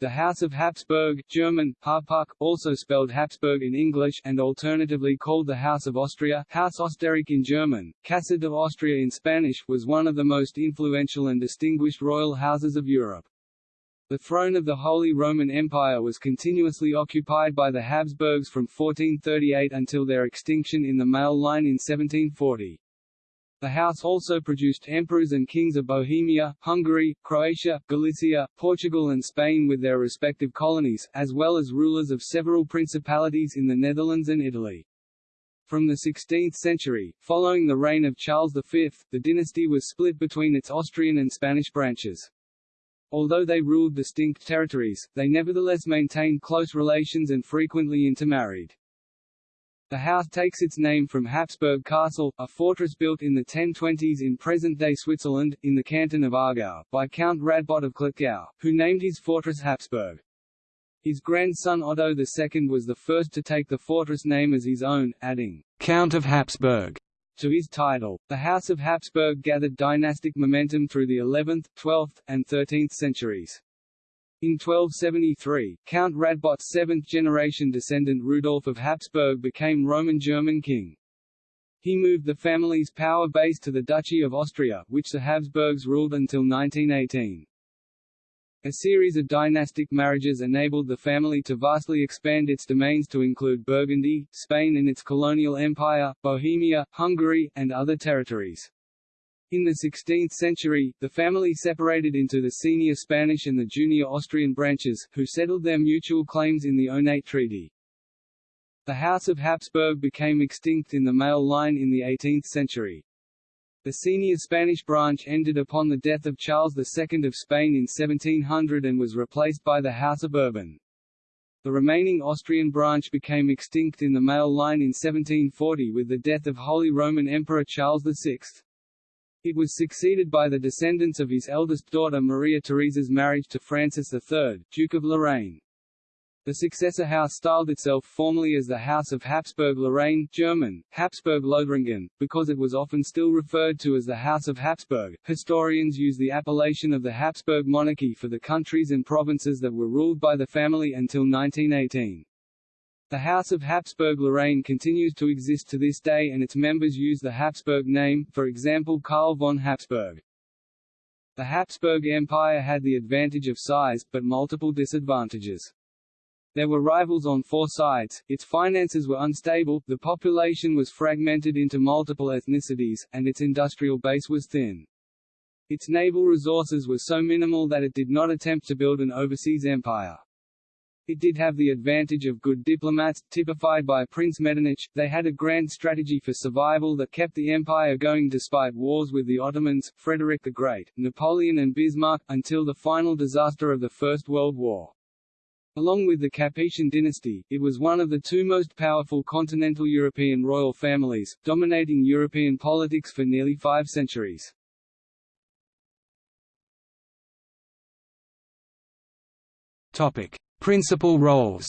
The House of Habsburg German, Habsburg, also spelled Hapsburg in English and alternatively called the House of Austria Haus Österreich in German, Casa de Austria in Spanish was one of the most influential and distinguished royal houses of Europe. The throne of the Holy Roman Empire was continuously occupied by the Habsburgs from 1438 until their extinction in the male line in 1740. The house also produced emperors and kings of Bohemia, Hungary, Croatia, Galicia, Portugal and Spain with their respective colonies, as well as rulers of several principalities in the Netherlands and Italy. From the 16th century, following the reign of Charles V, the dynasty was split between its Austrian and Spanish branches. Although they ruled distinct territories, they nevertheless maintained close relations and frequently intermarried. The house takes its name from Habsburg Castle, a fortress built in the 1020s in present-day Switzerland, in the canton of Aargau, by Count Radbot of Klettgau, who named his fortress Habsburg. His grandson Otto II was the first to take the fortress name as his own, adding, Count of Habsburg to his title. The House of Habsburg gathered dynastic momentum through the 11th, 12th, and 13th centuries. In 1273, Count Radbot's seventh-generation descendant Rudolf of Habsburg became Roman German king. He moved the family's power base to the Duchy of Austria, which the Habsburgs ruled until 1918. A series of dynastic marriages enabled the family to vastly expand its domains to include Burgundy, Spain and its colonial empire, Bohemia, Hungary, and other territories. In the 16th century, the family separated into the senior Spanish and the junior Austrian branches, who settled their mutual claims in the Onate Treaty. The House of Habsburg became extinct in the male line in the 18th century. The senior Spanish branch ended upon the death of Charles II of Spain in 1700 and was replaced by the House of Bourbon. The remaining Austrian branch became extinct in the male line in 1740 with the death of Holy Roman Emperor Charles VI. It was succeeded by the descendants of his eldest daughter Maria Theresa's marriage to Francis III, Duke of Lorraine. The successor house styled itself formally as the House of Habsburg-Lorraine German, Habsburg-Lothringen, because it was often still referred to as the House of Habsburg. Historians use the appellation of the Habsburg monarchy for the countries and provinces that were ruled by the family until 1918. The House of Habsburg-Lorraine continues to exist to this day and its members use the Habsburg name, for example Karl von Habsburg. The Habsburg Empire had the advantage of size, but multiple disadvantages. There were rivals on four sides, its finances were unstable, the population was fragmented into multiple ethnicities, and its industrial base was thin. Its naval resources were so minimal that it did not attempt to build an overseas empire. It did have the advantage of good diplomats, typified by Prince Metternich. They had a grand strategy for survival that kept the empire going despite wars with the Ottomans, Frederick the Great, Napoleon and Bismarck, until the final disaster of the First World War. Along with the Capetian dynasty, it was one of the two most powerful continental European royal families, dominating European politics for nearly five centuries. Topic. Principal roles.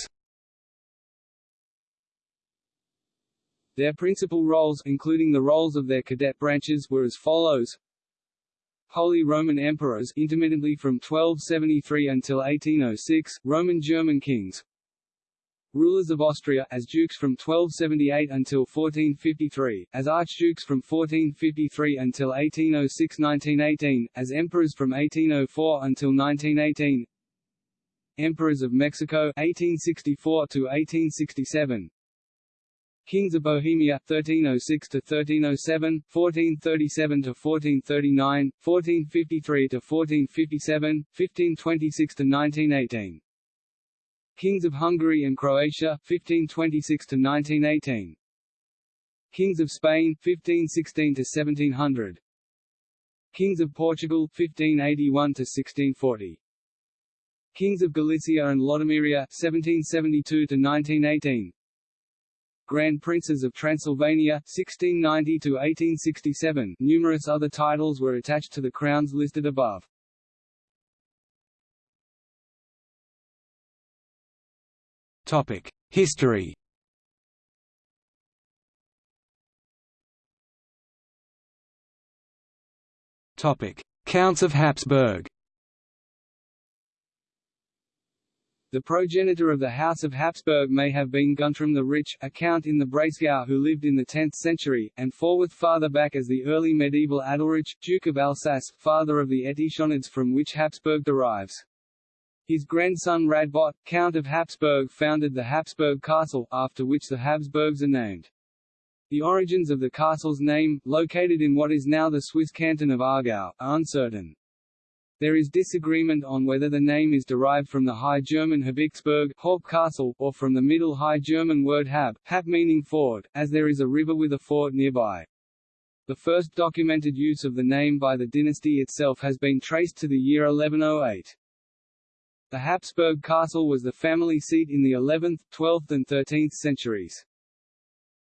Their principal roles, including the roles of their cadet branches, were as follows. Holy Roman Emperors intermittently from 1273 until 1806, Roman German kings. Rulers of Austria as dukes from 1278 until 1453, as archdukes from 1453 until 1806–1918, as emperors from 1804 until 1918 Emperors of Mexico 1864 to 1867 Kings of Bohemia 1306 to 1307 1437 to 1439 1453 to 1457 1526 to 1918 Kings of Hungary and Croatia 1526 to 1918 Kings of Spain 1516 to 1700 Kings of Portugal 1581 to 1640 Kings of Galicia and Lodomeria 1772 to 1918 Grand Princes of Transylvania 1690 to 1867 Numerous other titles were attached to the crowns listed above. Topic History. Topic Counts of Habsburg The progenitor of the House of Habsburg may have been Guntram the Rich, a count in the Breisgau who lived in the 10th century, and forward farther back as the early medieval Adalrich, Duke of Alsace, father of the Etichonids from which Habsburg derives. His grandson Radbot, Count of Habsburg founded the Habsburg Castle, after which the Habsburgs are named. The origins of the castle's name, located in what is now the Swiss canton of Aargau, are uncertain. There is disagreement on whether the name is derived from the High German Haupt Castle, or from the Middle High German word Hab, Hab meaning ford, as there is a river with a fort nearby. The first documented use of the name by the dynasty itself has been traced to the year 1108. The Habsburg castle was the family seat in the 11th, 12th and 13th centuries.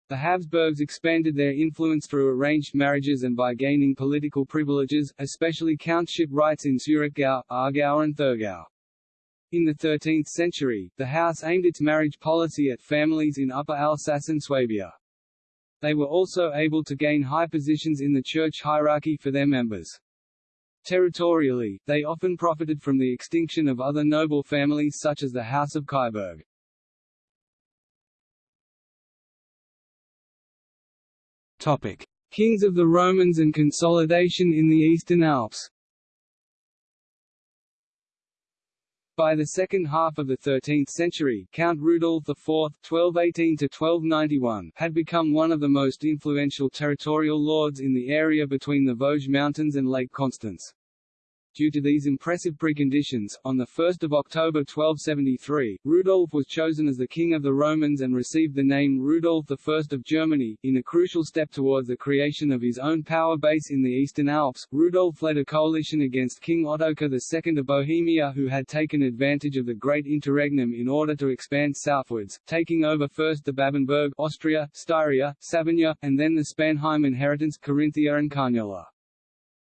The Habsburgs expanded their influence through arranged marriages and by gaining political privileges, especially countship rights in Zurichgau, Aargau and Thurgau. In the 13th century, the house aimed its marriage policy at families in Upper Alsace and Swabia. They were also able to gain high positions in the church hierarchy for their members. Territorially, they often profited from the extinction of other noble families such as the House of Kyburg. Kings of the Romans and consolidation in the Eastern Alps. By the second half of the 13th century, Count Rudolf IV (1218–1291) had become one of the most influential territorial lords in the area between the Vosges Mountains and Lake Constance. Due to these impressive preconditions, on 1 October 1273, Rudolf was chosen as the King of the Romans and received the name Rudolf I of Germany. In a crucial step towards the creation of his own power base in the Eastern Alps, Rudolf led a coalition against King Ottokar II of Bohemia who had taken advantage of the Great Interregnum in order to expand southwards, taking over first the Babenberg Austria, Styria, Savinja, and then the Spanheim inheritance Carinthia and Carniola.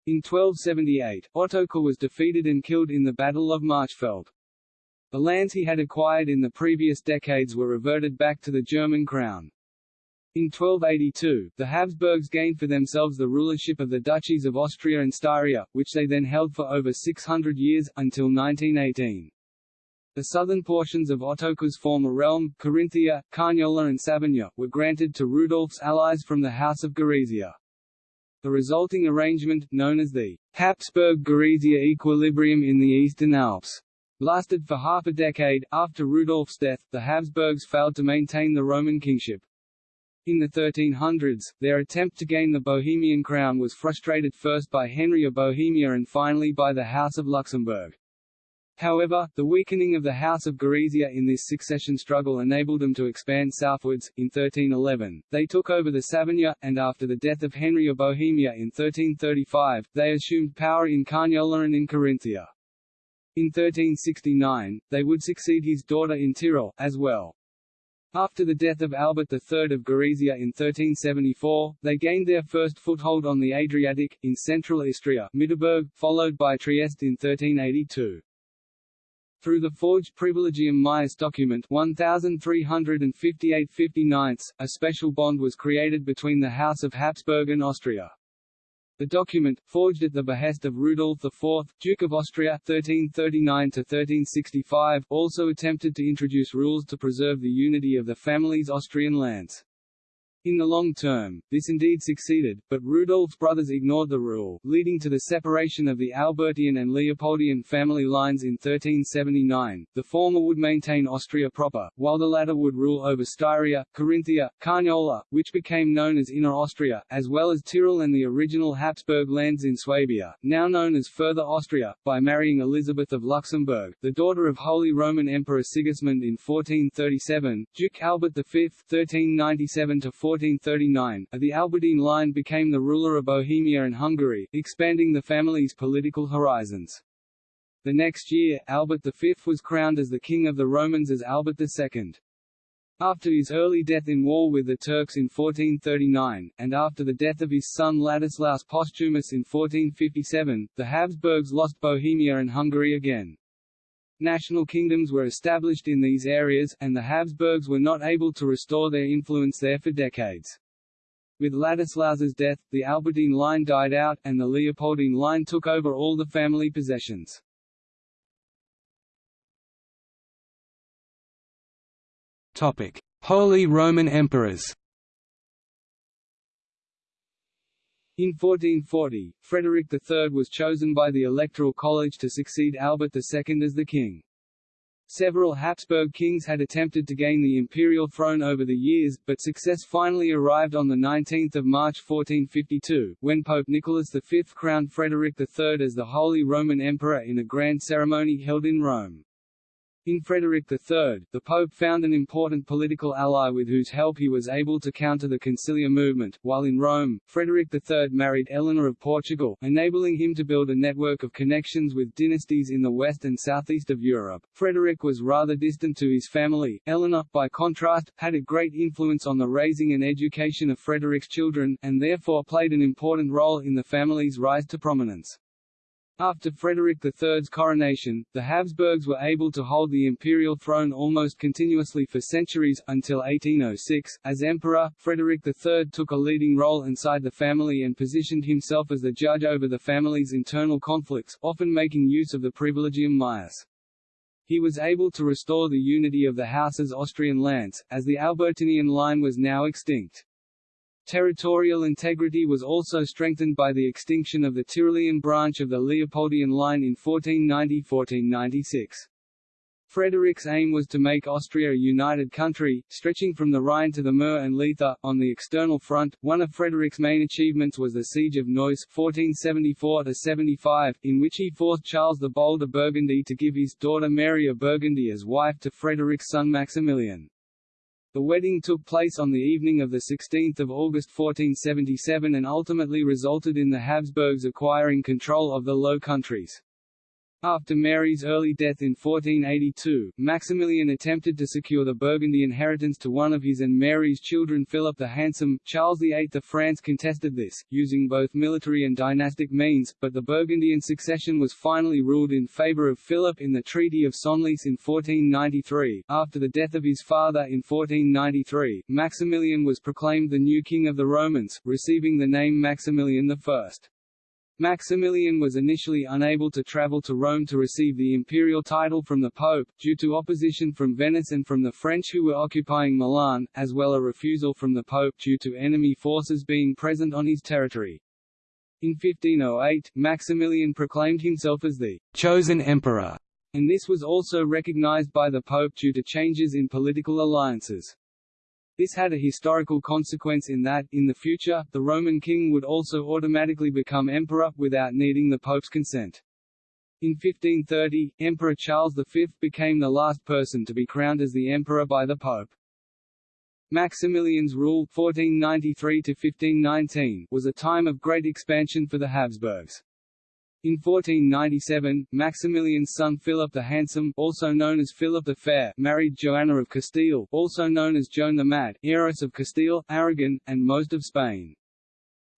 In 1278, Ottokar was defeated and killed in the Battle of Marchfeld. The lands he had acquired in the previous decades were reverted back to the German crown. In 1282, the Habsburgs gained for themselves the rulership of the duchies of Austria and Styria, which they then held for over 600 years, until 1918. The southern portions of Ottokar's former realm, Carinthia, Carniola and Savinja, were granted to Rudolf's allies from the House of Gorizia. The resulting arrangement, known as the Habsburg-Gorizia equilibrium in the Eastern Alps, lasted for half a decade. After Rudolf's death, the Habsburgs failed to maintain the Roman kingship. In the 1300s, their attempt to gain the Bohemian crown was frustrated first by Henry of Bohemia and finally by the House of Luxembourg. However, the weakening of the House of Gorizia in this succession struggle enabled them to expand southwards. In 1311, they took over the Savinja, and after the death of Henry of Bohemia in 1335, they assumed power in Carniola and in Carinthia. In 1369, they would succeed his daughter in Tyrol, as well. After the death of Albert III of Gorizia in 1374, they gained their first foothold on the Adriatic, in central Istria Mitterburg, followed by Trieste in 1382. Through the forged Privilegium Maius document 1358 a special bond was created between the House of Habsburg and Austria. The document, forged at the behest of Rudolf IV, Duke of Austria 1339–1365, also attempted to introduce rules to preserve the unity of the family's Austrian lands. In the long term, this indeed succeeded, but Rudolf's brothers ignored the rule, leading to the separation of the Albertian and Leopoldian family lines in 1379. The former would maintain Austria proper, while the latter would rule over Styria, Carinthia, Carniola, which became known as Inner Austria, as well as Tyrol and the original Habsburg lands in Swabia, now known as Further Austria, by marrying Elizabeth of Luxembourg, the daughter of Holy Roman Emperor Sigismund in 1437, Duke Albert V 1397 1439, the Albertine line became the ruler of Bohemia and Hungary, expanding the family's political horizons. The next year, Albert V was crowned as the King of the Romans as Albert II. After his early death in war with the Turks in 1439, and after the death of his son Ladislaus Posthumus in 1457, the Habsburgs lost Bohemia and Hungary again. National kingdoms were established in these areas, and the Habsburgs were not able to restore their influence there for decades. With Ladislaus's death, the Albertine line died out, and the Leopoldine line took over all the family possessions. Holy Roman Emperors In 1440, Frederick III was chosen by the Electoral College to succeed Albert II as the king. Several Habsburg kings had attempted to gain the imperial throne over the years, but success finally arrived on 19 March 1452, when Pope Nicholas V crowned Frederick III as the Holy Roman Emperor in a grand ceremony held in Rome. In Frederick III, the Pope found an important political ally with whose help he was able to counter the conciliar movement, while in Rome, Frederick III married Eleanor of Portugal, enabling him to build a network of connections with dynasties in the west and southeast of Europe. Frederick was rather distant to his family. Eleanor, by contrast, had a great influence on the raising and education of Frederick's children, and therefore played an important role in the family's rise to prominence. After Frederick III's coronation, the Habsburgs were able to hold the imperial throne almost continuously for centuries, until 1806. As emperor, Frederick III took a leading role inside the family and positioned himself as the judge over the family's internal conflicts, often making use of the privilegium maius. He was able to restore the unity of the house's Austrian lands, as the Albertinian line was now extinct. Territorial integrity was also strengthened by the extinction of the Tyrolean branch of the Leopoldian line in 1490–1496. Frederick's aim was to make Austria a united country, stretching from the Rhine to the Mur and Leitha. On the external front, one of Frederick's main achievements was the Siege of Neuss (1474–75), in which he forced Charles the Bold of Burgundy to give his daughter Mary of Burgundy as wife to Frederick's son Maximilian. The wedding took place on the evening of 16 August 1477 and ultimately resulted in the Habsburgs acquiring control of the Low Countries. After Mary's early death in 1482, Maximilian attempted to secure the Burgundy inheritance to one of his and Mary's children Philip the Handsome. Charles VIII of France contested this, using both military and dynastic means, but the Burgundian succession was finally ruled in favour of Philip in the Treaty of Senlis in 1493. After the death of his father in 1493, Maximilian was proclaimed the new king of the Romans, receiving the name Maximilian I. Maximilian was initially unable to travel to Rome to receive the imperial title from the Pope, due to opposition from Venice and from the French who were occupying Milan, as well as a refusal from the Pope due to enemy forces being present on his territory. In 1508, Maximilian proclaimed himself as the «chosen emperor», and this was also recognized by the Pope due to changes in political alliances. This had a historical consequence in that, in the future, the Roman king would also automatically become emperor, without needing the pope's consent. In 1530, Emperor Charles V became the last person to be crowned as the emperor by the pope. Maximilian's rule 1493 was a time of great expansion for the Habsburgs. In 1497, Maximilian's son Philip the Handsome, also known as Philip the Fair, married Joanna of Castile, also known as Joan the Mad, heiress of Castile, Aragon, and most of Spain.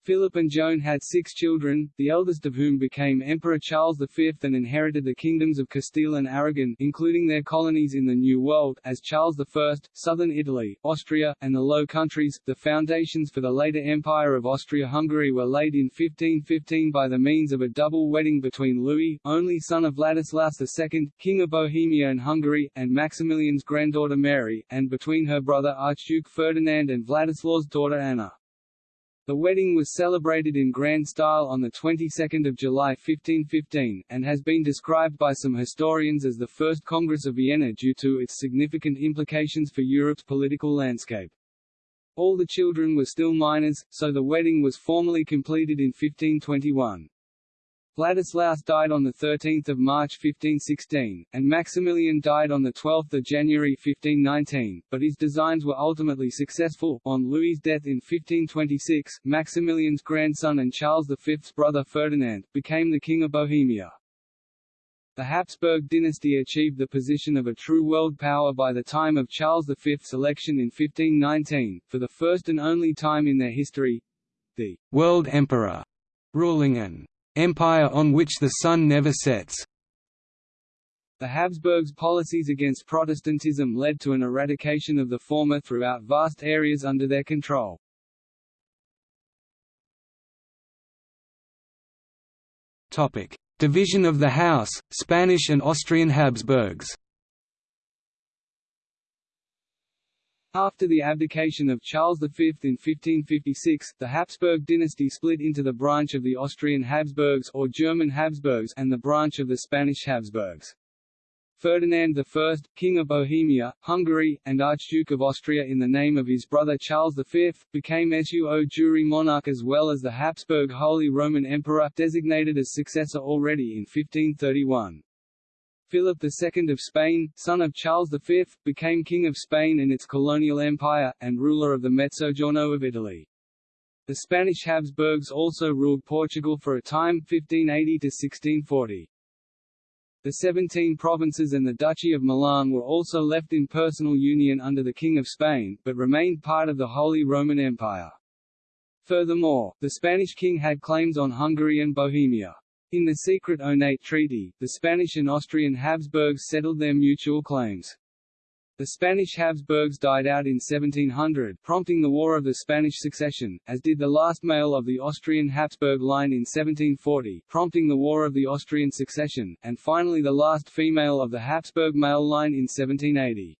Philip and Joan had six children, the eldest of whom became Emperor Charles V and inherited the kingdoms of Castile and Aragon including their colonies in the New World as Charles I, southern Italy, Austria, and the Low Countries. The foundations for the later Empire of Austria-Hungary were laid in 1515 by the means of a double wedding between Louis, only son of Ladislaus II, King of Bohemia and Hungary, and Maximilian's granddaughter Mary, and between her brother Archduke Ferdinand and Vladislaus' daughter Anna. The wedding was celebrated in grand style on the 22nd of July 1515, and has been described by some historians as the First Congress of Vienna due to its significant implications for Europe's political landscape. All the children were still minors, so the wedding was formally completed in 1521. Vladislaus died on 13 March 1516, and Maximilian died on 12 January 1519, but his designs were ultimately successful. On Louis's death in 1526, Maximilian's grandson and Charles V's brother Ferdinand, became the King of Bohemia. The Habsburg dynasty achieved the position of a true world power by the time of Charles V's election in 1519, for the first and only time in their history. The «world emperor» ruling an empire on which the sun never sets. The Habsburgs' policies against Protestantism led to an eradication of the former throughout vast areas under their control. Topic: Division of the House, Spanish and Austrian Habsburgs After the abdication of Charles V in 1556, the Habsburg dynasty split into the branch of the Austrian Habsburgs or German Habsburgs and the branch of the Spanish Habsburgs. Ferdinand I, King of Bohemia, Hungary, and Archduke of Austria in the name of his brother Charles V, became suo jure monarch as well as the Habsburg Holy Roman Emperor designated as successor already in 1531. Philip II of Spain, son of Charles V, became King of Spain and its colonial empire, and ruler of the Mezzogiorno of Italy. The Spanish Habsburgs also ruled Portugal for a time 1580–1640. The Seventeen Provinces and the Duchy of Milan were also left in personal union under the King of Spain, but remained part of the Holy Roman Empire. Furthermore, the Spanish king had claims on Hungary and Bohemia. In the secret Onate Treaty, the Spanish and Austrian Habsburgs settled their mutual claims. The Spanish Habsburgs died out in 1700, prompting the War of the Spanish Succession, as did the last male of the Austrian Habsburg line in 1740, prompting the War of the Austrian Succession, and finally the last female of the Habsburg male line in 1780.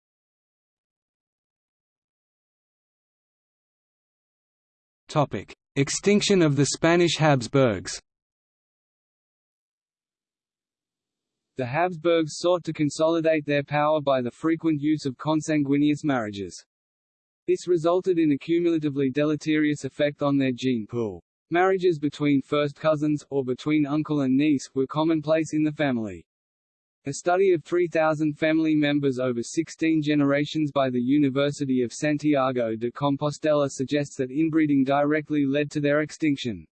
Topic: Extinction of the Spanish Habsburgs. The Habsburgs sought to consolidate their power by the frequent use of consanguineous marriages. This resulted in a cumulatively deleterious effect on their gene pool. Marriages between first cousins, or between uncle and niece, were commonplace in the family. A study of 3,000 family members over 16 generations by the University of Santiago de Compostela suggests that inbreeding directly led to their extinction.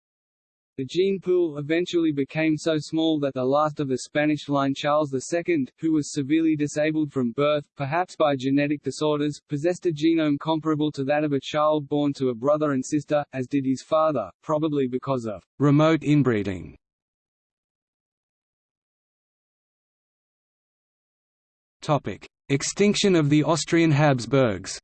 The gene pool eventually became so small that the last of the Spanish line Charles II, who was severely disabled from birth, perhaps by genetic disorders, possessed a genome comparable to that of a child born to a brother and sister, as did his father, probably because of remote inbreeding. Extinction of the Austrian Habsburgs.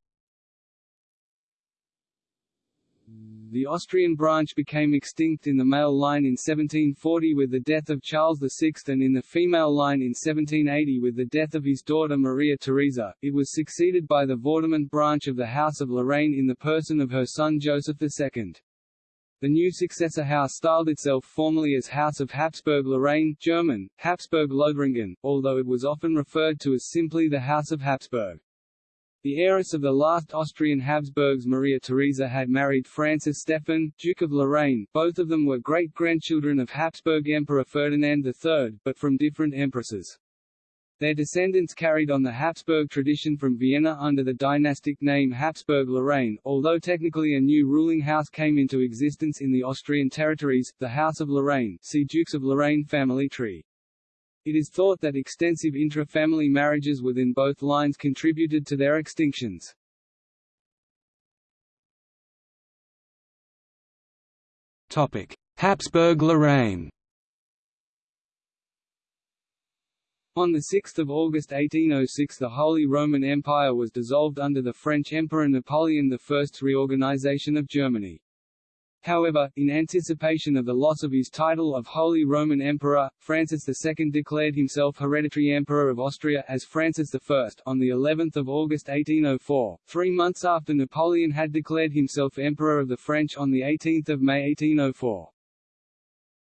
The Austrian branch became extinct in the male line in 1740 with the death of Charles VI and in the female line in 1780 with the death of his daughter Maria Theresa. It was succeeded by the Vaudémont branch of the House of Lorraine in the person of her son Joseph II. The new successor house styled itself formally as House of Habsburg-Lorraine German, Habsburg-Lothringen, although it was often referred to as simply the House of Habsburg. The heiress of the last Austrian Habsburgs Maria Theresa had married Francis Stephen, Duke of Lorraine, both of them were great-grandchildren of Habsburg Emperor Ferdinand III, but from different empresses. Their descendants carried on the Habsburg tradition from Vienna under the dynastic name Habsburg-Lorraine, although technically a new ruling house came into existence in the Austrian territories, the House of Lorraine see Dukes of Lorraine family tree. It is thought that extensive intra-family marriages within both lines contributed to their extinctions. Topic: Habsburg-Lorraine On 6 August 1806 the Holy Roman Empire was dissolved under the French Emperor Napoleon I's reorganization of Germany. However, in anticipation of the loss of his title of Holy Roman Emperor, Francis II declared himself hereditary Emperor of Austria as Francis I on the 11th of August 1804, three months after Napoleon had declared himself Emperor of the French on the 18th of May 1804.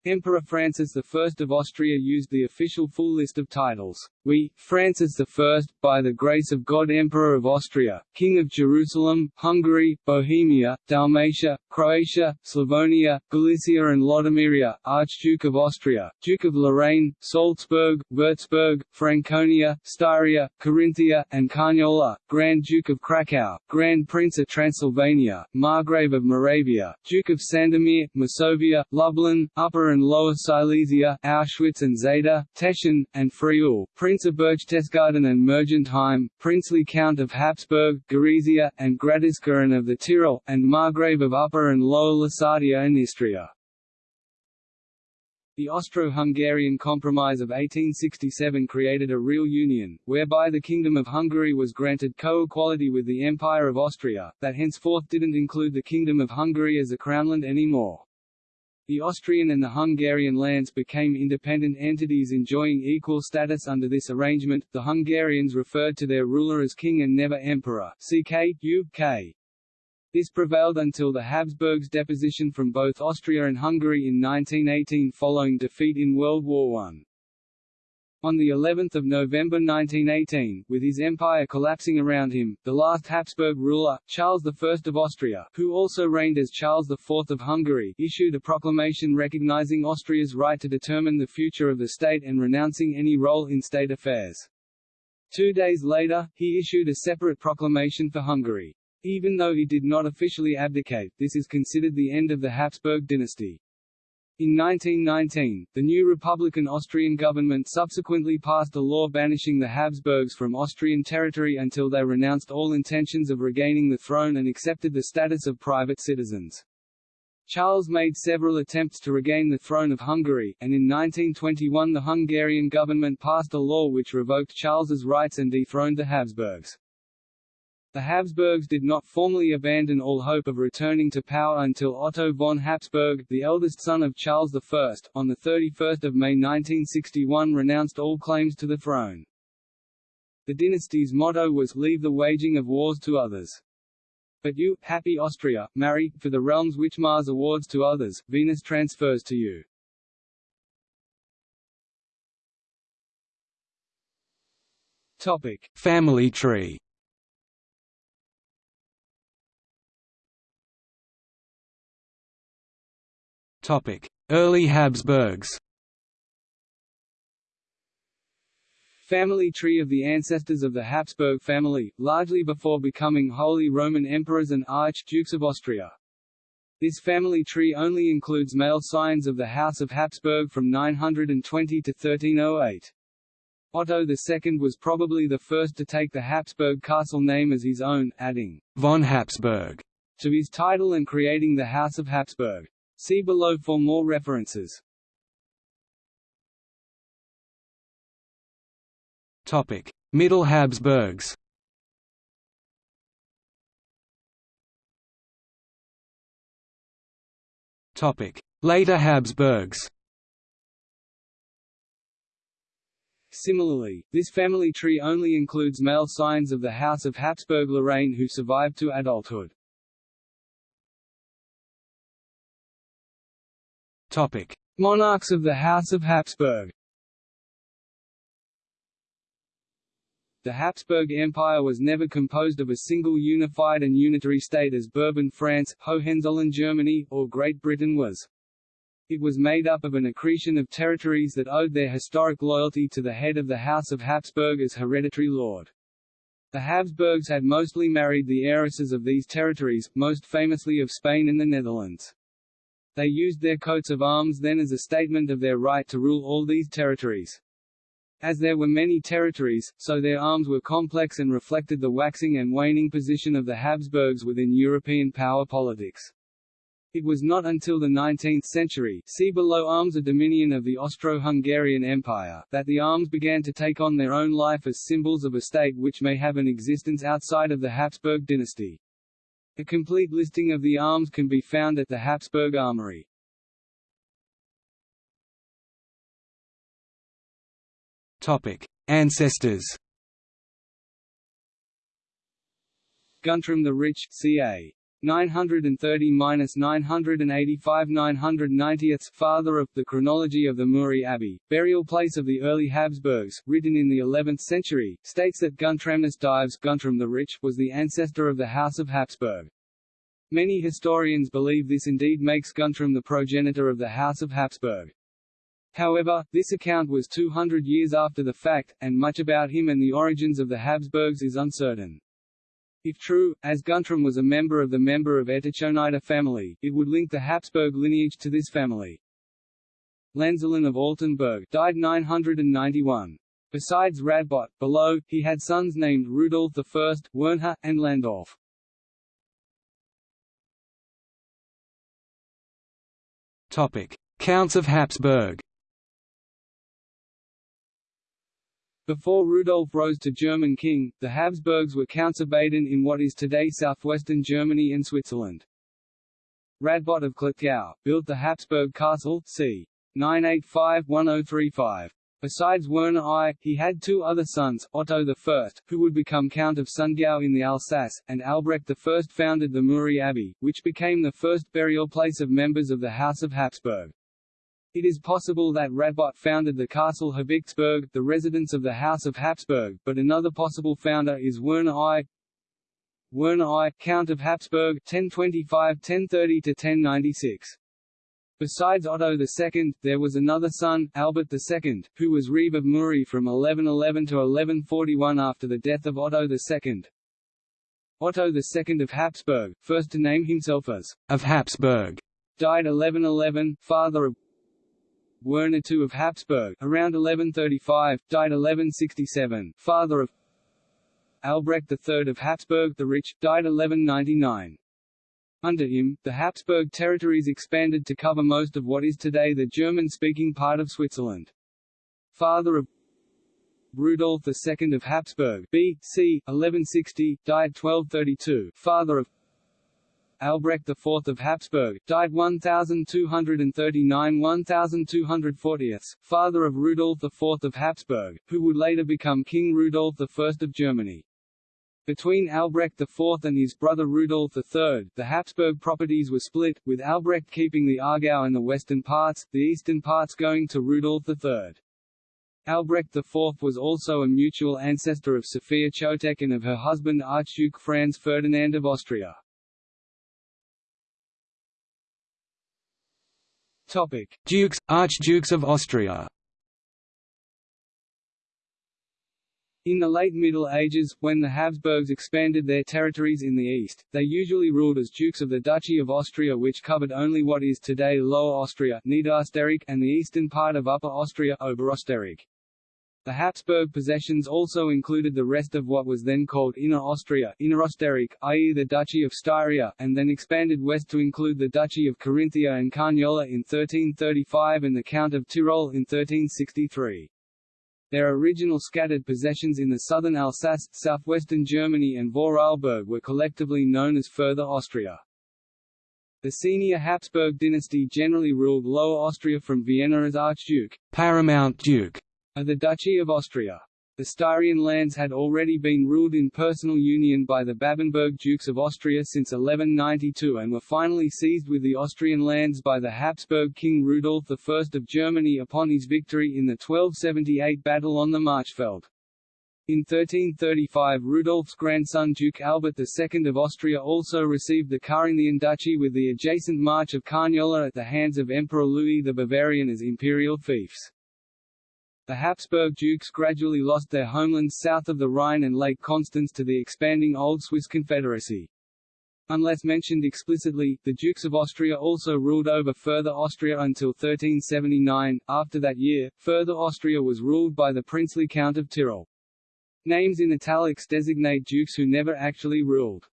Emperor Francis I of Austria used the official full list of titles. We, Francis I, by the grace of God Emperor of Austria, King of Jerusalem, Hungary, Bohemia, Dalmatia, Croatia, Slavonia, Galicia and Lodomeria, Archduke of Austria, Duke of Lorraine, Salzburg, Würzburg, Franconia, Styria, Carinthia, and Carniola, Grand Duke of Krakow, Grand Prince of Transylvania, Margrave of Moravia, Duke of Sandomir, Masovia, Lublin, Upper and and Lower Silesia, Auschwitz and Zeta, Teschen, and Friul, Prince of Berchtesgaden and Mergentheim, Princely Count of Habsburg, Gorizia, and Gradiska and of the Tyrol, and Margrave of Upper and Lower Lusatia and Istria. The Austro-Hungarian Compromise of 1867 created a real union, whereby the Kingdom of Hungary was granted co-equality with the Empire of Austria, that henceforth didn't include the Kingdom of Hungary as a crownland anymore. The Austrian and the Hungarian lands became independent entities enjoying equal status under this arrangement. The Hungarians referred to their ruler as king and never emperor. CK, UK. This prevailed until the Habsburgs' deposition from both Austria and Hungary in 1918 following defeat in World War I. On the 11th of November 1918, with his empire collapsing around him, the last Habsburg ruler, Charles I of Austria, who also reigned as Charles IV of Hungary, issued a proclamation recognizing Austria's right to determine the future of the state and renouncing any role in state affairs. Two days later, he issued a separate proclamation for Hungary. Even though he did not officially abdicate, this is considered the end of the Habsburg dynasty. In 1919, the new Republican Austrian government subsequently passed a law banishing the Habsburgs from Austrian territory until they renounced all intentions of regaining the throne and accepted the status of private citizens. Charles made several attempts to regain the throne of Hungary, and in 1921 the Hungarian government passed a law which revoked Charles's rights and dethroned the Habsburgs. The Habsburgs did not formally abandon all hope of returning to power until Otto von Habsburg, the eldest son of Charles I, on 31 May 1961 renounced all claims to the throne. The dynasty's motto was, Leave the waging of wars to others. But you, happy Austria, marry, for the realms which Mars awards to others, Venus transfers to you. Topic. Family tree Early Habsburgs Family tree of the ancestors of the Habsburg family, largely before becoming Holy Roman Emperors and Archdukes of Austria. This family tree only includes male scions of the House of Habsburg from 920 to 1308. Otto II was probably the first to take the Habsburg castle name as his own, adding von Habsburg to his title and creating the House of Habsburg. See below for more references. Topic: Middle Habsburgs. Topic: Later Habsburgs. Similarly, this family tree only includes male scions of the House of Habsburg-Lorraine who survived to adulthood. Topic: Monarchs of the House of Habsburg. The Habsburg Empire was never composed of a single unified and unitary state as Bourbon France, Hohenzollern Germany, or Great Britain was. It was made up of an accretion of territories that owed their historic loyalty to the head of the House of Habsburg as hereditary lord. The Habsburgs had mostly married the heiresses of these territories, most famously of Spain and the Netherlands. They used their coats of arms then as a statement of their right to rule all these territories. As there were many territories, so their arms were complex and reflected the waxing and waning position of the Habsburgs within European power politics. It was not until the 19th century see below arms a dominion of the Austro-Hungarian Empire that the arms began to take on their own life as symbols of a state which may have an existence outside of the Habsburg dynasty. A complete listing of the arms can be found at the Habsburg Armory. Topic: Ancestors. Guntram the Rich, ca. 930–985–990 father of the chronology of the Muri Abbey, burial place of the early Habsburgs, written in the 11th century, states that Guntramnus Dives Guntram the Rich was the ancestor of the House of Habsburg. Many historians believe this indeed makes Guntram the progenitor of the House of Habsburg. However, this account was 200 years after the fact, and much about him and the origins of the Habsburgs is uncertain. If true, as Guntram was a member of the member of Etechonida family, it would link the Habsburg lineage to this family. Lanzelin of Altenburg died 991. Besides Radbot, below, he had sons named Rudolf I, Wernher, and Landolf. Topic: Counts of Habsburg. Before Rudolf rose to German king, the Habsburgs were Counts of Baden in what is today southwestern Germany and Switzerland. Radbot of Klettgau, built the Habsburg castle c. 985–1035. Besides Werner I, he had two other sons, Otto I, who would become Count of Sundgau in the Alsace, and Albrecht I founded the Muri Abbey, which became the first burial place of members of the House of Habsburg. It is possible that Radbot founded the castle Habichtsburg, the residence of the House of Habsburg, but another possible founder is Werner I. Werner I, Count of Habsburg, 1025–1030–1096. Besides Otto II, there was another son, Albert II, who was Reeve of Muri from 1111 to 1141 after the death of Otto II. Otto II of Habsburg, first to name himself as of Habsburg, died 1111, father of Werner II of Habsburg, around 1135, died 1167, father of Albrecht III of Habsburg the Rich, died 1199. Under him, the Habsburg territories expanded to cover most of what is today the German-speaking part of Switzerland. Father of Rudolf II of Habsburg B. C. 1160, died 1232, father of Albrecht IV of Habsburg, died 1239–1240, father of Rudolf IV of Habsburg, who would later become King Rudolf I of Germany. Between Albrecht IV and his brother Rudolf III, the Habsburg properties were split, with Albrecht keeping the Aargau and the western parts, the eastern parts going to Rudolf III. Albrecht IV was also a mutual ancestor of Sophia Chotek and of her husband Archduke Franz Ferdinand of Austria. Topic: Dukes, Archdukes of Austria. In the late Middle Ages, when the Habsburgs expanded their territories in the east, they usually ruled as dukes of the Duchy of Austria which covered only what is today Lower Austria Niederösterreich and the eastern part of Upper Austria Oberösterreich. The Habsburg possessions also included the rest of what was then called Inner Austria Innerösterreich, i.e. the Duchy of Styria, and then expanded west to include the Duchy of Carinthia and Carniola in 1335 and the Count of Tyrol in 1363. Their original scattered possessions in the southern Alsace, southwestern Germany and Vorarlberg were collectively known as Further Austria. The senior Habsburg dynasty generally ruled Lower Austria from Vienna as Archduke, paramount duke, the Duchy of Austria. The Styrian lands had already been ruled in personal union by the Babenberg Dukes of Austria since 1192 and were finally seized with the Austrian lands by the Habsburg King Rudolf I of Germany upon his victory in the 1278 battle on the Marchfeld. In 1335 Rudolf's grandson Duke Albert II of Austria also received the Carinthian duchy with the adjacent March of Carniola at the hands of Emperor Louis the Bavarian as imperial fiefs. The Habsburg dukes gradually lost their homelands south of the Rhine and Lake Constance to the expanding Old Swiss Confederacy. Unless mentioned explicitly, the Dukes of Austria also ruled over Further Austria until 1379. After that year, Further Austria was ruled by the princely Count of Tyrol. Names in italics designate dukes who never actually ruled.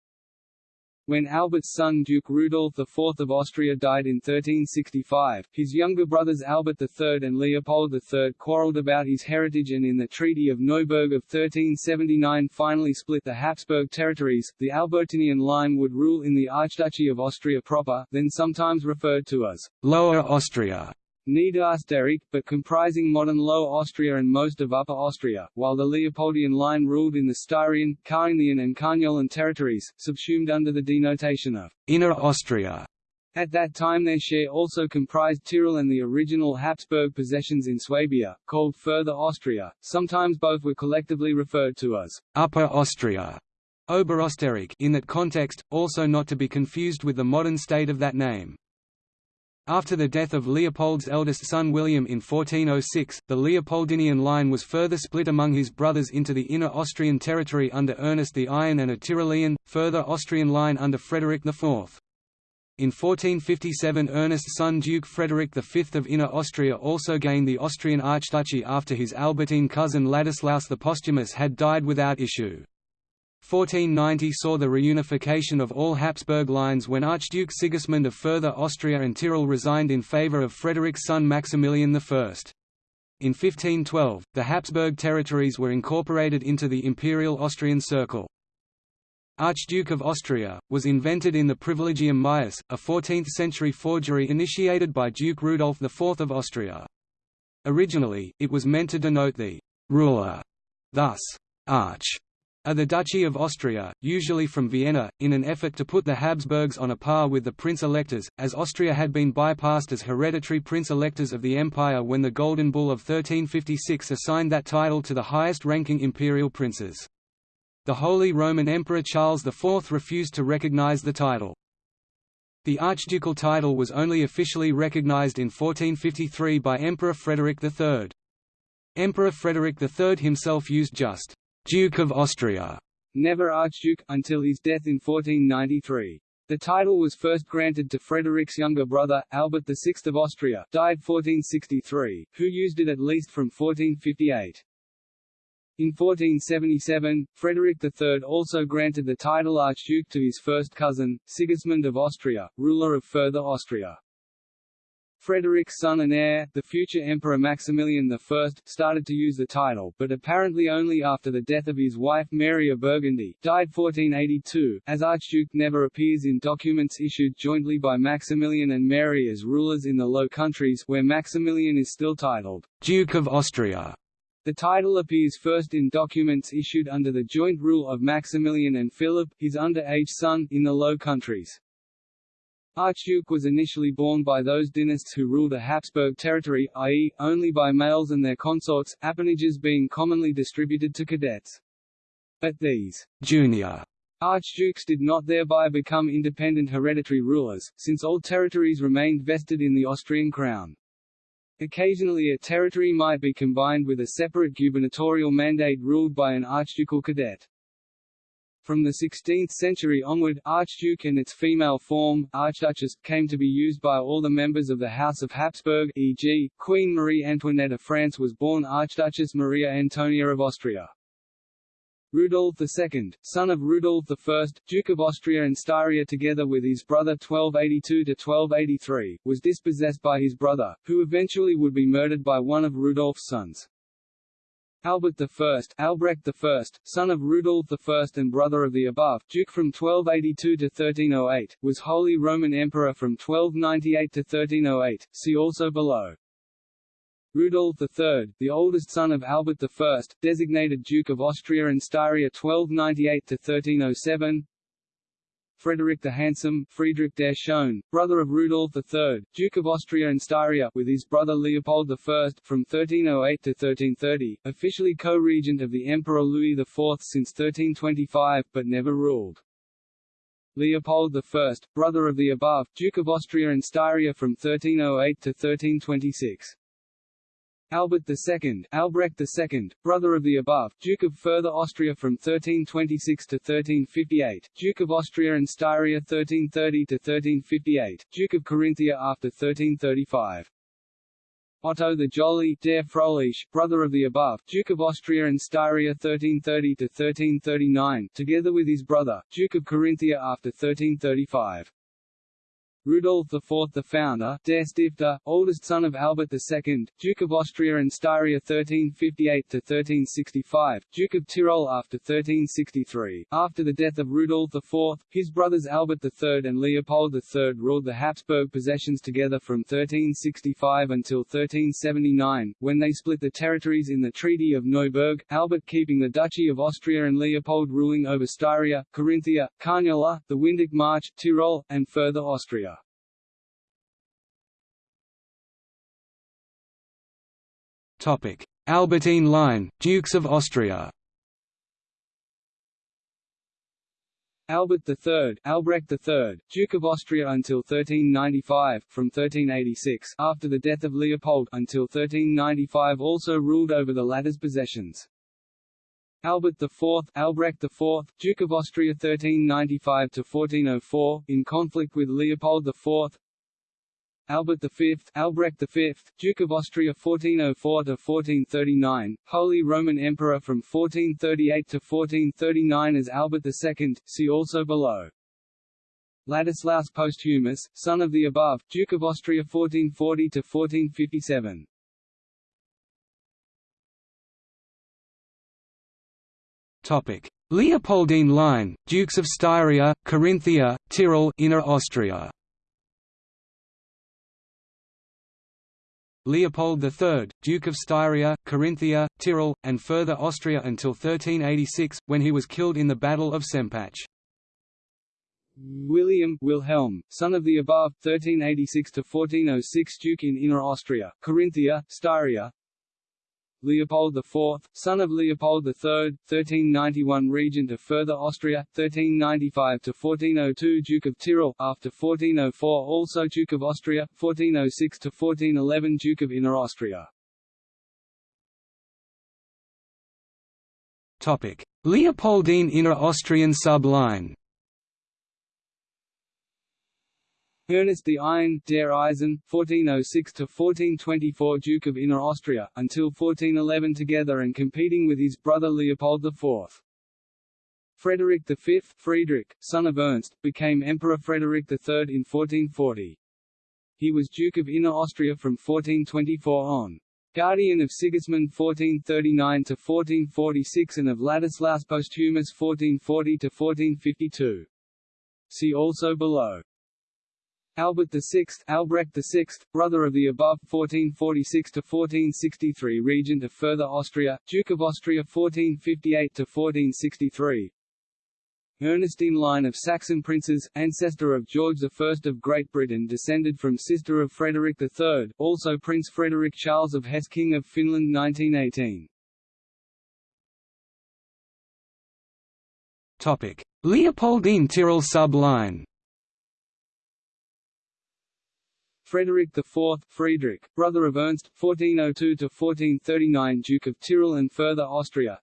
When Albert's son Duke Rudolf IV of Austria died in 1365, his younger brothers Albert III and Leopold III quarrelled about his heritage and in the Treaty of Neuberg of 1379 finally split the Habsburg territories. The Albertinian line would rule in the Archduchy of Austria proper, then sometimes referred to as Lower Austria. Niederösterreich, but comprising modern Lower Austria and most of Upper Austria, while the Leopoldian line ruled in the Styrian, Carinthian and Carniolan territories, subsumed under the denotation of Inner Austria. At that time their share also comprised Tyrol and the original Habsburg possessions in Swabia, called Further Austria, sometimes both were collectively referred to as Upper Austria. Oberösterreich in that context, also not to be confused with the modern state of that name. After the death of Leopold's eldest son William in 1406, the Leopoldinian line was further split among his brothers into the inner Austrian territory under Ernest the Iron and a Tyrolean, further Austrian line under Frederick IV. In 1457 Ernest's son Duke Frederick V of Inner Austria also gained the Austrian Archduchy after his Albertine cousin Ladislaus the Posthumous had died without issue. 1490 saw the reunification of all Habsburg lines when Archduke Sigismund of Further Austria and Tyrol resigned in favour of Frederick's son Maximilian I. In 1512, the Habsburg territories were incorporated into the Imperial Austrian Circle. Archduke of Austria, was invented in the Privilegium Maius, a 14th-century forgery initiated by Duke Rudolf IV of Austria. Originally, it was meant to denote the «ruler», thus, «arch» of the Duchy of Austria, usually from Vienna, in an effort to put the Habsburgs on a par with the prince-electors, as Austria had been bypassed as hereditary prince-electors of the empire when the Golden Bull of 1356 assigned that title to the highest-ranking imperial princes. The Holy Roman Emperor Charles IV refused to recognize the title. The archducal title was only officially recognized in 1453 by Emperor Frederick III. Emperor Frederick III himself used just Duke of Austria, never Archduke, until his death in 1493. The title was first granted to Frederick's younger brother, Albert VI of Austria died 1463, who used it at least from 1458. In 1477, Frederick III also granted the title Archduke to his first cousin, Sigismund of Austria, ruler of Further Austria. Frederick's son and heir, the future Emperor Maximilian I, started to use the title, but apparently only after the death of his wife Mary of Burgundy died 1482, as Archduke never appears in documents issued jointly by Maximilian and Mary as rulers in the Low Countries where Maximilian is still titled, Duke of Austria. The title appears first in documents issued under the joint rule of Maximilian and Philip, his underage son, in the Low Countries. Archduke was initially borne by those dynasts who ruled a Habsburg territory, i.e., only by males and their consorts, appanages being commonly distributed to cadets. But these junior archdukes did not thereby become independent hereditary rulers, since all territories remained vested in the Austrian crown. Occasionally a territory might be combined with a separate gubernatorial mandate ruled by an archducal cadet. From the 16th century onward, Archduke and its female form, Archduchess, came to be used by all the members of the House of Habsburg e.g., Queen Marie Antoinette of France was born Archduchess Maria Antonia of Austria. Rudolf II, son of Rudolf I, Duke of Austria and Styria together with his brother 1282–1283, was dispossessed by his brother, who eventually would be murdered by one of Rudolf's sons. Albert I, Albrecht I, son of Rudolf I and brother of the above, Duke from 1282 to 1308, was Holy Roman Emperor from 1298 to 1308, see also below. Rudolf III, the oldest son of Albert I, designated Duke of Austria and Styria 1298–1307 Frederick the Handsome, Friedrich der Schöne, brother of Rudolf III, Duke of Austria and Styria, with his brother Leopold I, from 1308 to 1330, officially co-regent of the Emperor Louis IV since 1325, but never ruled. Leopold I, brother of the above, Duke of Austria and Styria from 1308 to 1326. Albert II, Albrecht II, brother of the above, Duke of Further Austria from 1326 to 1358, Duke of Austria and Styria 1330 to 1358, Duke of Carinthia after 1335. Otto the Jolly, der Frohlich, brother of the above, Duke of Austria and Styria 1330 to 1339, together with his brother, Duke of Carinthia after 1335. Rudolf IV the founder, der Stifter, oldest son of Albert II, Duke of Austria and Styria 1358–1365, Duke of Tyrol after 1363. After the death of Rudolf IV, his brothers Albert III and Leopold III ruled the Habsburg possessions together from 1365 until 1379, when they split the territories in the Treaty of Neuberg, Albert keeping the Duchy of Austria and Leopold ruling over Styria, Carinthia, Carniola, the Windic March, Tyrol, and further Austria. Albertine line, Dukes of Austria Albert III, Albrecht III, Duke of Austria until 1395, from 1386 after the death of Leopold until 1395 also ruled over the latter's possessions. Albert IV, Albrecht IV, Duke of Austria 1395–1404, in conflict with Leopold IV, Albert V, Albrecht V, Duke of Austria 1404–1439, Holy Roman Emperor from 1438 to 1439 as Albert II, see also below. Ladislaus Posthumus, son of the above, Duke of Austria 1440–1457. Topic: Leopoldine line, Dukes of Styria, Carinthia, Tyrol, Inner Austria. Leopold III, Duke of Styria, Carinthia, Tyrol, and further Austria until 1386, when he was killed in the Battle of Sempach. William Wilhelm, son of the above, 1386 to 1406 Duke in Inner Austria, Carinthia, Styria Leopold IV, son of Leopold III, 1391 Regent of Further Austria, 1395–1402 Duke of Tyrol, after 1404 also Duke of Austria, 1406–1411 Duke of Inner Austria. Leopoldine Inner Austrian subline Ernest the Iron, der Eisen, 1406–1424 Duke of Inner Austria, until 1411 together and competing with his brother Leopold IV. Frederick V, Friedrich, son of Ernst, became Emperor Frederick III in 1440. He was Duke of Inner Austria from 1424 on. Guardian of Sigismund 1439–1446 and of Ladislaus Posthumus 1440–1452. See also below. Albert VI, Albrecht VI, brother of the above 1446–1463 regent of Further Austria, Duke of Austria 1458–1463 Ernestine line of Saxon princes, ancestor of George I of Great Britain descended from sister of Frederick III, also Prince Frederick Charles of Hesse King of Finland 1918. Leopoldine Tyrol sub-line Frederick IV, Friedrich, brother of Ernst, 1402–1439 Duke of Tyrol and further Austria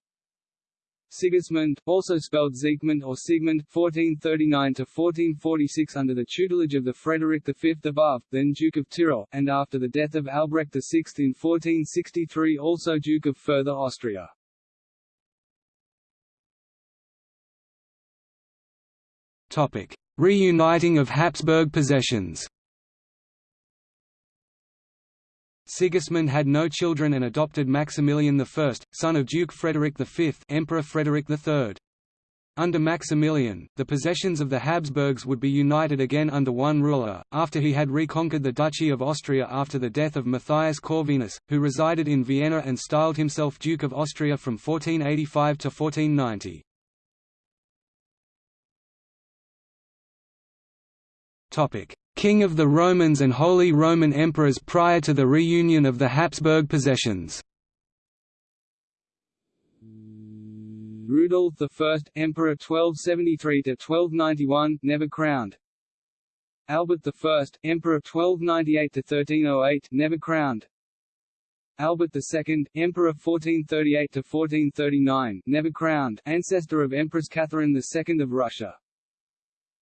Sigismund, also spelled Siegmund or Sigmund, 1439–1446 under the tutelage of the Frederick V above, then Duke of Tyrol, and after the death of Albrecht VI in 1463 also Duke of further Austria. Reuniting of Habsburg possessions Sigismund had no children and adopted Maximilian I, son of Duke Frederick V Emperor Frederick III. Under Maximilian, the possessions of the Habsburgs would be united again under one ruler, after he had reconquered the Duchy of Austria after the death of Matthias Corvinus, who resided in Vienna and styled himself Duke of Austria from 1485 to 1490. King of the Romans and Holy Roman Emperors prior to the reunion of the Habsburg possessions. Rudolf I, Emperor 1273–1291, never crowned. Albert I, Emperor 1298–1308, never crowned. Albert II, Emperor 1438–1439, never crowned, ancestor of Empress Catherine II of Russia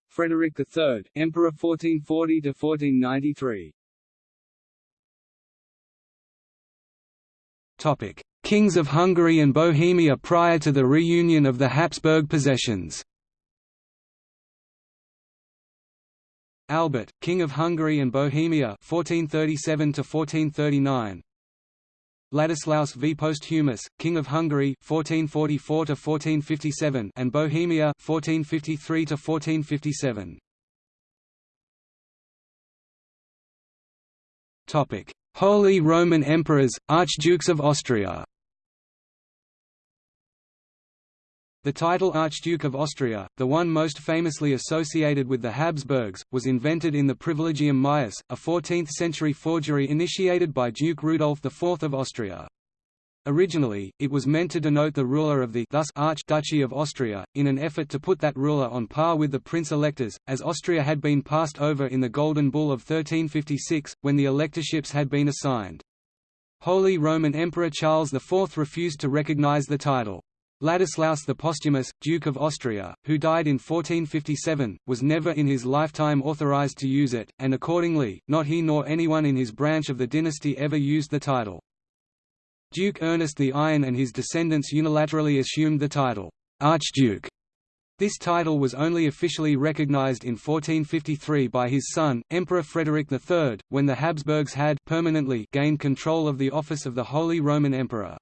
Frederick III, Emperor 1440–1493 Topic: Kings of Hungary and Bohemia prior to the reunion of the Habsburg possessions. Albert, King of Hungary and Bohemia 1437 1439 Ladislaus V. Posthumus, King of Hungary (1444–1457) and Bohemia (1453–1457). Topic: Holy Roman Emperors, Archdukes of Austria. The title Archduke of Austria, the one most famously associated with the Habsburgs, was invented in the Privilegium Maius, a 14th-century forgery initiated by Duke Rudolf IV of Austria. Originally, it was meant to denote the ruler of the thus Archduchy of Austria, in an effort to put that ruler on par with the prince-electors, as Austria had been passed over in the Golden Bull of 1356, when the electorships had been assigned. Holy Roman Emperor Charles IV refused to recognize the title. Ladislaus the Posthumous, Duke of Austria, who died in 1457, was never in his lifetime authorized to use it, and accordingly, not he nor anyone in his branch of the dynasty ever used the title. Duke Ernest the Iron and his descendants unilaterally assumed the title, Archduke. This title was only officially recognized in 1453 by his son, Emperor Frederick III, when the Habsburgs had permanently gained control of the office of the Holy Roman Emperor.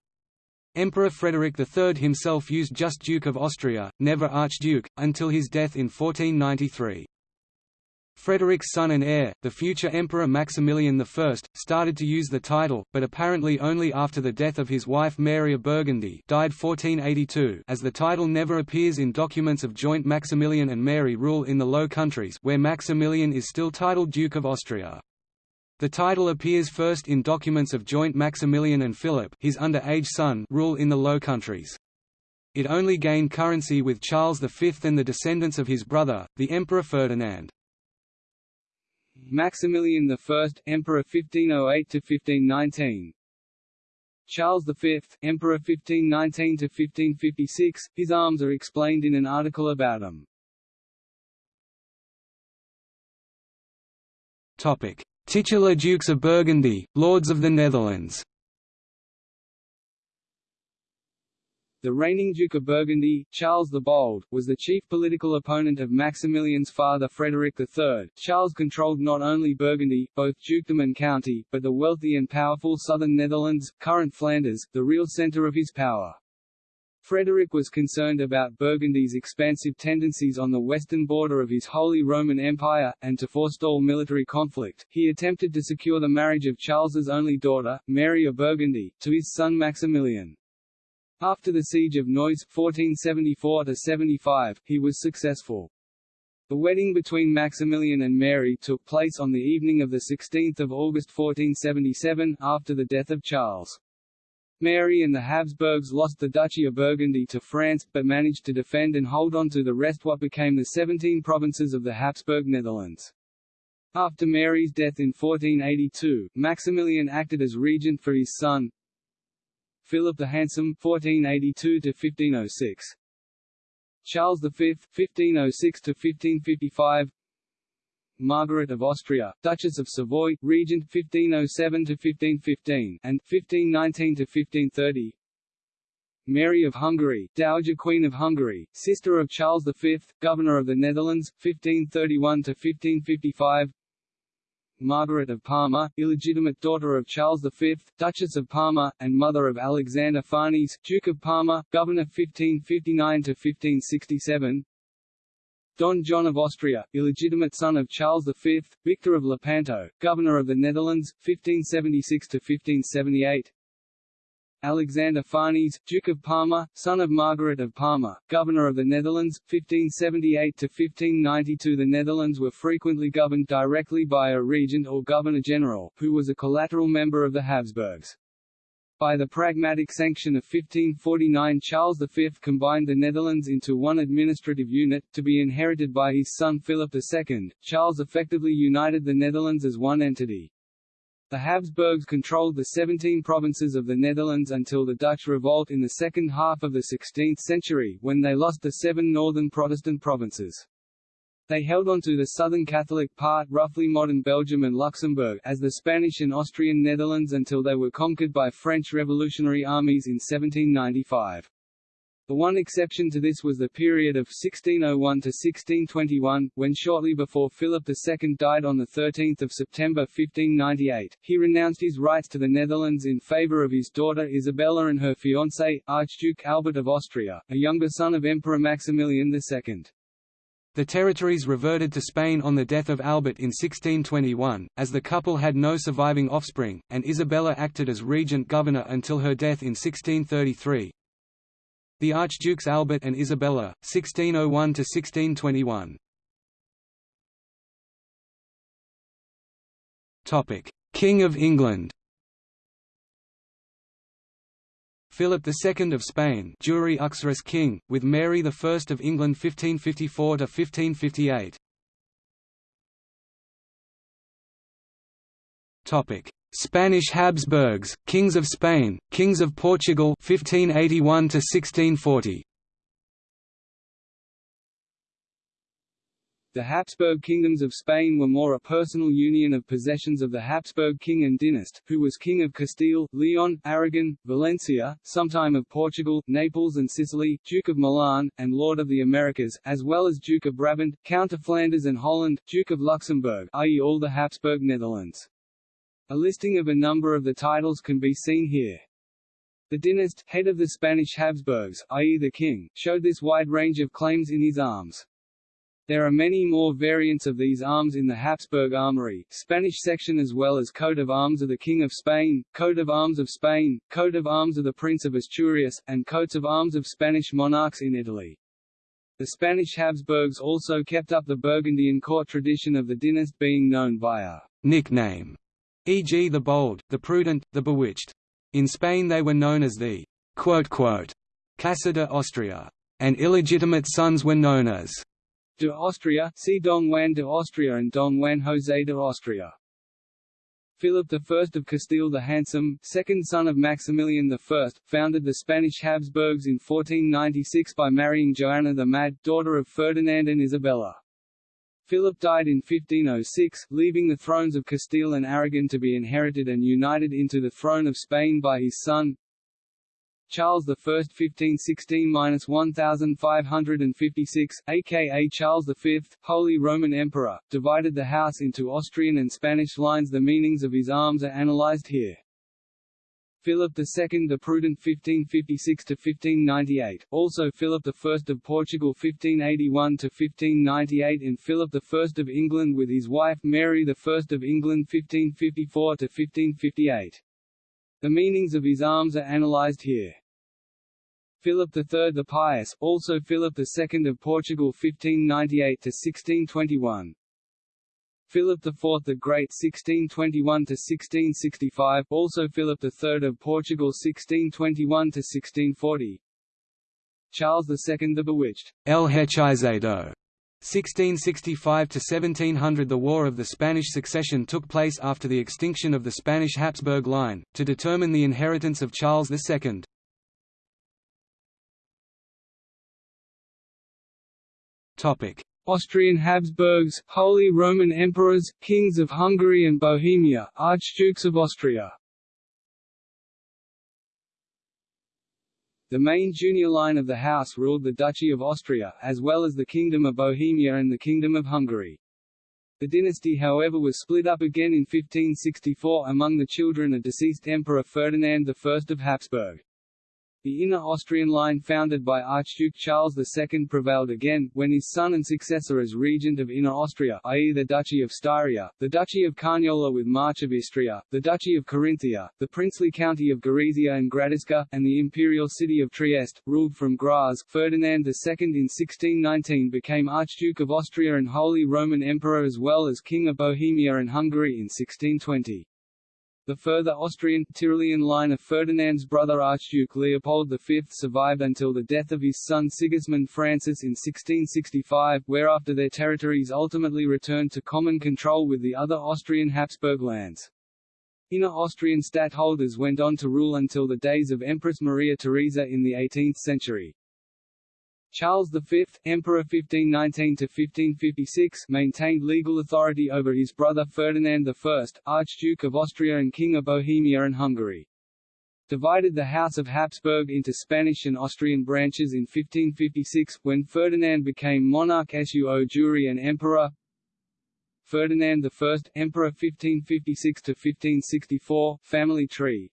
Emperor Frederick III himself used just Duke of Austria, never Archduke, until his death in 1493. Frederick's son and heir, the future Emperor Maximilian I, started to use the title, but apparently only after the death of his wife Mary of Burgundy died 1482 as the title never appears in documents of joint Maximilian and Mary rule in the Low Countries where Maximilian is still titled Duke of Austria. The title appears first in documents of joint Maximilian and Philip his underage son rule in the Low Countries. It only gained currency with Charles V and the descendants of his brother, the Emperor Ferdinand. Maximilian I, Emperor 1508–1519 Charles V, Emperor 1519–1556, his arms are explained in an article about him. Titular Dukes of Burgundy, Lords of the Netherlands The reigning Duke of Burgundy, Charles the Bold, was the chief political opponent of Maximilian's father Frederick III. Charles controlled not only Burgundy, both dukedom and county, but the wealthy and powerful southern Netherlands, current Flanders, the real centre of his power. Frederick was concerned about Burgundy's expansive tendencies on the western border of his Holy Roman Empire, and to forestall military conflict, he attempted to secure the marriage of Charles's only daughter, Mary of Burgundy, to his son Maximilian. After the Siege of Neuss 1474–75, he was successful. The wedding between Maximilian and Mary took place on the evening of 16 August 1477, after the death of Charles. Mary and the Habsburgs lost the Duchy of Burgundy to France, but managed to defend and hold on to the rest what became the 17 provinces of the Habsburg Netherlands. After Mary's death in 1482, Maximilian acted as regent for his son, Philip the Handsome (1482–1506), Charles V (1506–1555), Margaret of Austria, Duchess of Savoy, Regent 1507–1515 and 1519–1530. Mary of Hungary, Dowager Queen of Hungary, sister of Charles V, Governor of the Netherlands, 1531–1555 Margaret of Parma, illegitimate daughter of Charles V, Duchess of Parma, and mother of Alexander Farnese, Duke of Parma, Governor 1559–1567 Don John of Austria, illegitimate son of Charles V, Victor of Lepanto, Governor of the Netherlands, 1576–1578 Alexander Farnese, Duke of Parma, son of Margaret of Parma, Governor of the Netherlands, 1578–1592 The Netherlands were frequently governed directly by a regent or governor-general, who was a collateral member of the Habsburgs. By the Pragmatic Sanction of 1549 Charles V combined the Netherlands into one administrative unit, to be inherited by his son Philip II. Charles effectively united the Netherlands as one entity. The Habsburgs controlled the 17 provinces of the Netherlands until the Dutch revolt in the second half of the 16th century, when they lost the seven northern Protestant provinces. They held on to the southern Catholic part roughly modern Belgium and Luxembourg as the Spanish and Austrian Netherlands until they were conquered by French revolutionary armies in 1795. The one exception to this was the period of 1601 to 1621, when shortly before Philip II died on 13 September 1598, he renounced his rights to the Netherlands in favour of his daughter Isabella and her fiancé, Archduke Albert of Austria, a younger son of Emperor Maximilian II. The territories reverted to Spain on the death of Albert in 1621, as the couple had no surviving offspring, and Isabella acted as regent governor until her death in 1633. The Archdukes Albert and Isabella, 1601–1621 King of England Philip II of Spain Jure Uxoris King, with Mary I of England 1554–1558 Topic: Spanish Habsburgs, Kings of Spain, Kings of Portugal 1581 to 1640. The Habsburg kingdoms of Spain were more a personal union of possessions of the Habsburg king and dynast, who was king of Castile, Leon, Aragon, Valencia, sometime of Portugal, Naples and Sicily, Duke of Milan, and Lord of the Americas, as well as Duke of Brabant, Count of Flanders and Holland, Duke of Luxembourg i.e. all the Habsburg Netherlands. A listing of a number of the titles can be seen here. The dynast, head of the Spanish Habsburgs, i.e. the king, showed this wide range of claims in his arms. There are many more variants of these arms in the Habsburg Armory, Spanish section as well as coat of arms of the King of Spain, coat of arms of Spain, coat of arms of the Prince of Asturias, and coats of arms of Spanish monarchs in Italy. The Spanish Habsburgs also kept up the Burgundian court tradition of the dynast being known by a nickname, e.g. the Bold, the Prudent, the Bewitched. In Spain they were known as the Quote Casa de Austria, and illegitimate sons were known as de Austria, see Don Juan de Austria and Don Juan José de Austria. Philip I of Castile the Handsome, second son of Maximilian I, founded the Spanish Habsburgs in 1496 by marrying Joanna the Mad, daughter of Ferdinand and Isabella. Philip died in 1506, leaving the thrones of Castile and Aragon to be inherited and united into the throne of Spain by his son, Charles I 1516–1556, aka Charles V, Holy Roman Emperor, divided the house into Austrian and Spanish lines The meanings of his arms are analyzed here. Philip II the Prudent 1556–1598, also Philip I of Portugal 1581–1598 and Philip I of England with his wife Mary I of England 1554–1558. The meanings of his arms are analysed here. Philip III the Pious, also Philip II of Portugal 1598–1621 Philip IV the Great 1621–1665 also Philip III of Portugal 1621–1640 Charles II the Bewitched. El Hechizado 1665–1700 The War of the Spanish Succession took place after the extinction of the Spanish Habsburg line, to determine the inheritance of Charles II. Austrian Habsburgs, Holy Roman Emperors, Kings of Hungary and Bohemia, Archdukes of Austria The main junior line of the house ruled the Duchy of Austria, as well as the Kingdom of Bohemia and the Kingdom of Hungary. The dynasty however was split up again in 1564 among the children of deceased Emperor Ferdinand I of Habsburg. The inner Austrian line founded by Archduke Charles II prevailed again, when his son and successor as regent of Inner Austria i.e. the Duchy of Styria, the Duchy of Carniola with March of Istria, the Duchy of Carinthia, the princely county of Gorizia and Gradisca, and the imperial city of Trieste, ruled from Graz. Ferdinand II in 1619 became Archduke of Austria and Holy Roman Emperor as well as King of Bohemia and Hungary in 1620. The further Austrian, Tyrolean line of Ferdinand's brother Archduke Leopold V survived until the death of his son Sigismund Francis in 1665, whereafter their territories ultimately returned to common control with the other Austrian Habsburg lands. Inner Austrian stadtholders went on to rule until the days of Empress Maria Theresa in the 18th century. Charles V, Emperor 1519–1556 maintained legal authority over his brother Ferdinand I, Archduke of Austria and King of Bohemia and Hungary. Divided the House of Habsburg into Spanish and Austrian branches in 1556, when Ferdinand became monarch suo jure and emperor. Ferdinand I, Emperor 1556–1564, family tree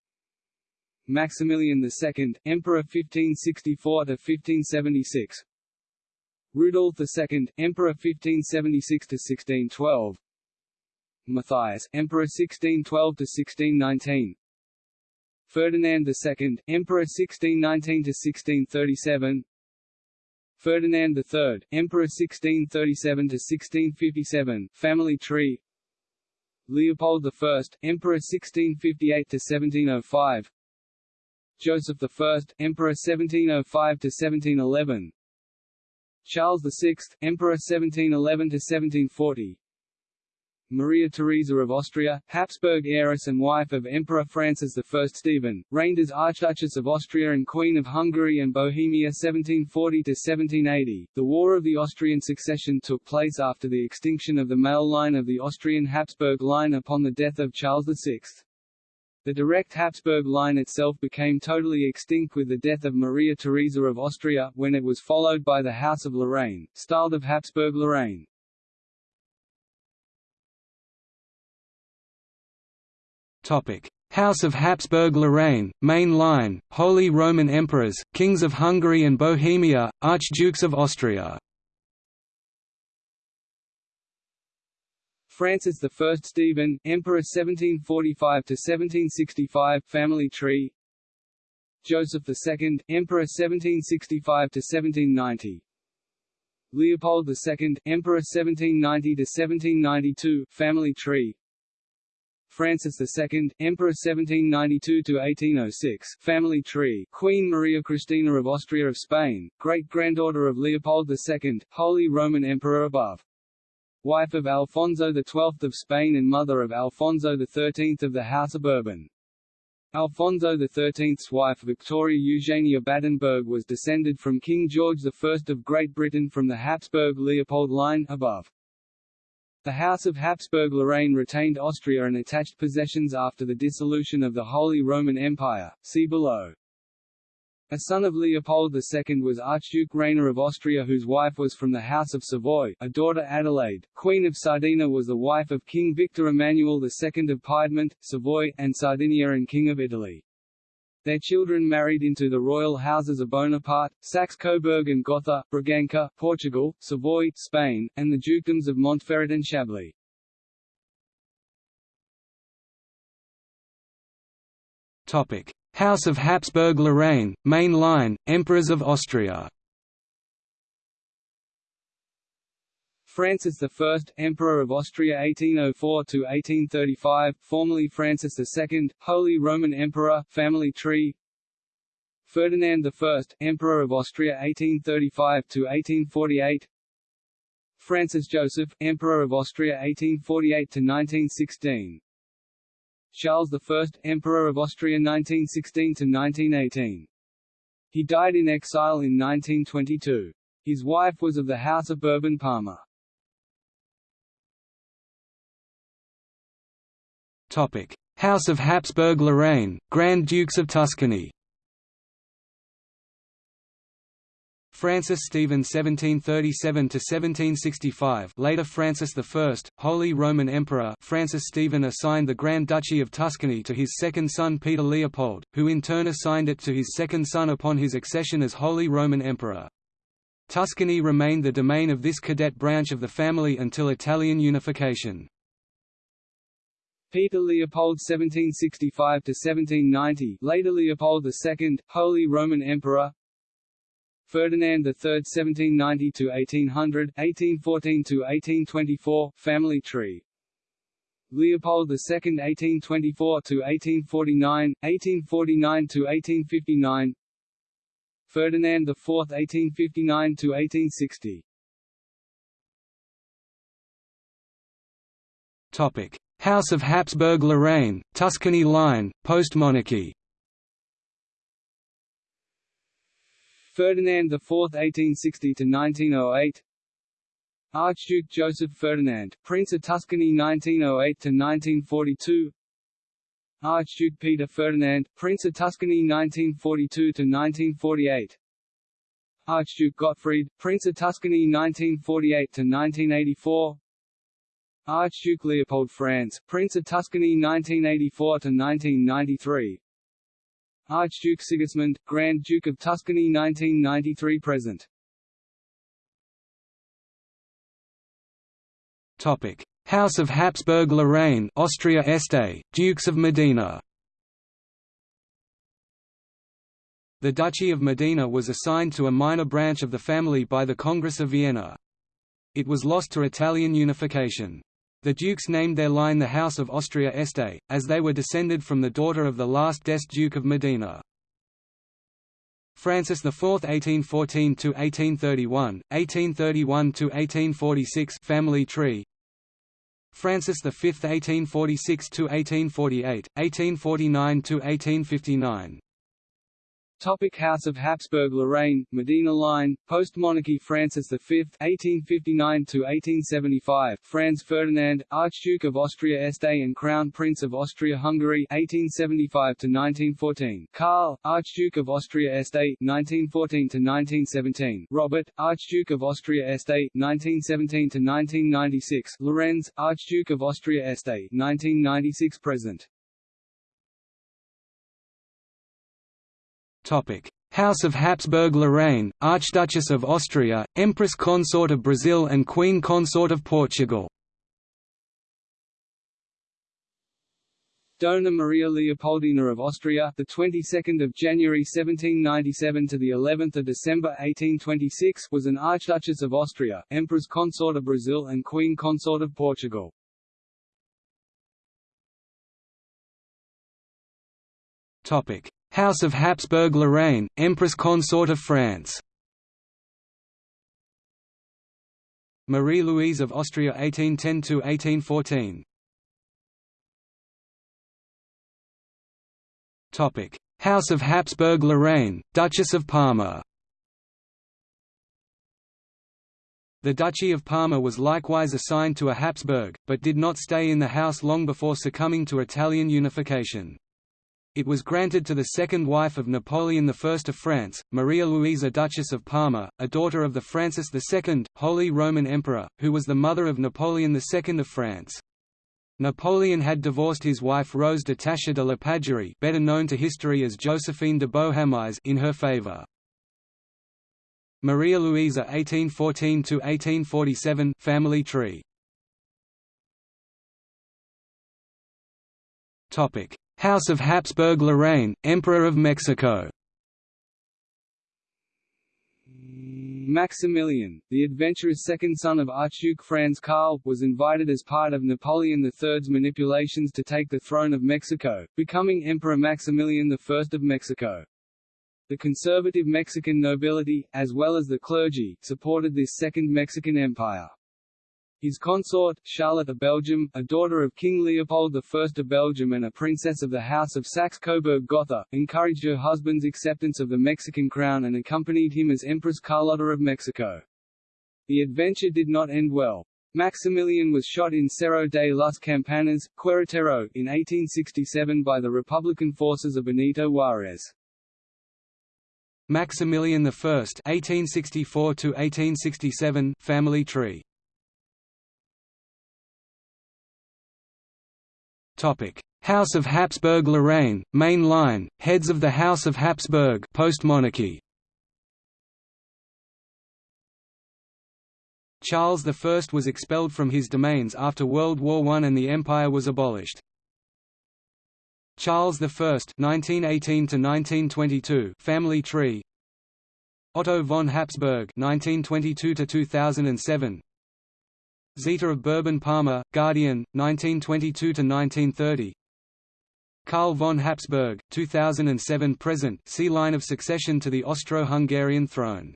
Maximilian II, Emperor 1564–1576 Rudolf II, Emperor 1576–1612 Matthias, Emperor 1612–1619 Ferdinand II, Emperor 1619–1637 Ferdinand III, Emperor 1637–1657 Family tree. Leopold I, Emperor 1658–1705 Joseph I, Emperor 1705–1711 Charles VI, Emperor 1711–1740 Maria Theresa of Austria, Habsburg heiress and wife of Emperor Francis I Stephen, reigned as Archduchess of Austria and Queen of Hungary and Bohemia 1740–1780. The War of the Austrian Succession took place after the extinction of the male line of the Austrian Habsburg line upon the death of Charles VI. The direct Habsburg line itself became totally extinct with the death of Maria Theresa of Austria, when it was followed by the House of Lorraine, styled of Habsburg-Lorraine. House of Habsburg-Lorraine, main line, Holy Roman Emperors, Kings of Hungary and Bohemia, Archdukes of Austria. Francis I Stephen, Emperor 1745–1765 family tree. Joseph II, Emperor 1765–1790 Leopold II, Emperor 1790–1792 family tree. Francis II, Emperor 1792–1806 family tree. Queen Maria Cristina of Austria of Spain, great-granddaughter of Leopold II, Holy Roman Emperor above. Wife of Alfonso XII of Spain and mother of Alfonso XIII of the House of Bourbon. Alfonso XIII's wife Victoria Eugenia Battenberg was descended from King George I of Great Britain from the Habsburg-Leopold line above. The House of Habsburg-Lorraine retained Austria and attached possessions after the dissolution of the Holy Roman Empire, see below. A son of Leopold II was Archduke Rainer of Austria whose wife was from the House of Savoy, a daughter Adelaide, Queen of Sardinia was the wife of King Victor Emmanuel II of Piedmont, Savoy, and Sardinia and King of Italy. Their children married into the royal houses of Bonaparte, Saxe-Coburg and Gotha, Braganca, Portugal, Savoy, Spain, and the dukedoms of Montferrat and Chablais. Topic: House of Habsburg-Lorraine, main line, Emperors of Austria. Francis I, Emperor of Austria 1804–1835, formerly Francis II, Holy Roman Emperor, family tree. Ferdinand I, Emperor of Austria 1835–1848 Francis Joseph, Emperor of Austria 1848–1916 Charles I, Emperor of Austria 1916–1918 He died in exile in 1922. His wife was of the House of Bourbon-Parma. House of Habsburg-Lorraine, Grand Dukes of Tuscany Francis Stephen 1737–1765 later Francis I, Holy Roman Emperor Francis Stephen assigned the Grand Duchy of Tuscany to his second son Peter Leopold, who in turn assigned it to his second son upon his accession as Holy Roman Emperor. Tuscany remained the domain of this cadet branch of the family until Italian unification. Peter Leopold 1765–1790 later Leopold II, Holy Roman Emperor Ferdinand III 1790–1800, 1814–1824, family tree. Leopold II 1824–1849, 1849–1859 Ferdinand IV 1859–1860 Topic. House of Habsburg-Lorraine, Tuscany line, post-monarchy Ferdinand IV 1860–1908 Archduke Joseph Ferdinand, Prince of Tuscany 1908–1942 Archduke Peter Ferdinand, Prince of Tuscany 1942–1948 Archduke Gottfried, Prince of Tuscany 1948–1984 Archduke Leopold Franz, Prince of Tuscany 1984–1993 Archduke Sigismund, Grand Duke of Tuscany 1993–present Topic: House of Habsburg-Lorraine Austria Este, Dukes of Modena. The Duchy of Modena was assigned to a minor branch of the family by the Congress of Vienna. It was lost to Italian unification. The dukes named their line the House of Austria Este, as they were descended from the daughter of the last d'Este Duke of Modena. Francis IV (1814–1831), 1831–1846 family tree. Francis V (1846–1848), 1849–1859. Topic House of Habsburg-Lorraine, Modena Line, post-monarchy Francis V (1859–1875), Franz Ferdinand, Archduke of Austria Este and Crown Prince of Austria-Hungary (1875–1914), Karl, Archduke of Austria Este (1914–1917), Robert, Archduke of Austria Este (1917–1996), Lorenz, Archduke of Austria Este (1996–present). House of Habsburg-Lorraine, Archduchess of Austria, Empress Consort of Brazil and Queen Consort of Portugal. Dona Maria Leopoldina of Austria, the 22nd of January 1797 to the 11th of December 1826, was an Archduchess of Austria, Empress Consort of Brazil and Queen Consort of Portugal. Topic: House of Habsburg-Lorraine, Empress Consort of France. Marie-Louise of Austria 1810–1814 Topic: House of Habsburg-Lorraine, Duchess of Parma. The Duchy of Parma was likewise assigned to a Habsburg, but did not stay in the house long before succumbing to Italian unification. It was granted to the second wife of Napoleon I of France, Maria Luisa Duchess of Parma, a daughter of the Francis II, Holy Roman Emperor, who was the mother of Napoleon II of France. Napoleon had divorced his wife Rose de Tascher de la Pagerie better known to history as Josephine de Beauharnais in her favour. Maria Luisa 1814–1847 family tree House of Habsburg-Lorraine, Emperor of Mexico Maximilian, the adventurous second son of Archduke Franz Karl, was invited as part of Napoleon III's manipulations to take the throne of Mexico, becoming Emperor Maximilian I of Mexico. The conservative Mexican nobility, as well as the clergy, supported this Second Mexican Empire. His consort, Charlotte of Belgium, a daughter of King Leopold I of Belgium and a princess of the House of Saxe-Coburg-Gotha, encouraged her husband's acceptance of the Mexican crown and accompanied him as Empress Carlotta of Mexico. The adventure did not end well. Maximilian was shot in Cerro de las Campanas, Queretaro, in 1867 by the Republican forces of Benito Juárez. Maximilian I (1864–1867) family tree. House of Habsburg-Lorraine, main line, heads of the House of Habsburg post-monarchy. Charles I was expelled from his domains after World War I and the empire was abolished. Charles I (1918–1922) family tree. Otto von Habsburg (1922–2007), Zita of Bourbon-Parma, Guardian, 1922–1930 Karl von Habsburg, 2007–present see line of succession to the Austro-Hungarian throne.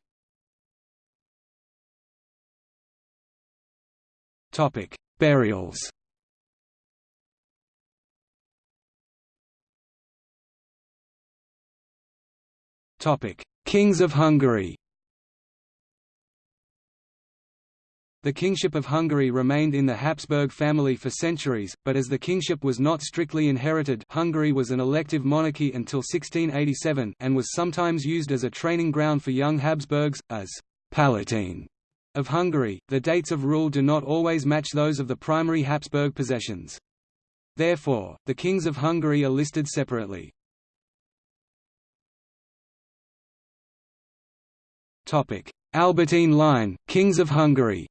Burials. Kings of Hungary The kingship of Hungary remained in the Habsburg family for centuries, but as the kingship was not strictly inherited Hungary was an elective monarchy until 1687 and was sometimes used as a training ground for young Habsburgs, as «Palatine» of Hungary. The dates of rule do not always match those of the primary Habsburg possessions. Therefore, the kings of Hungary are listed separately. Albertine line, Kings of Hungary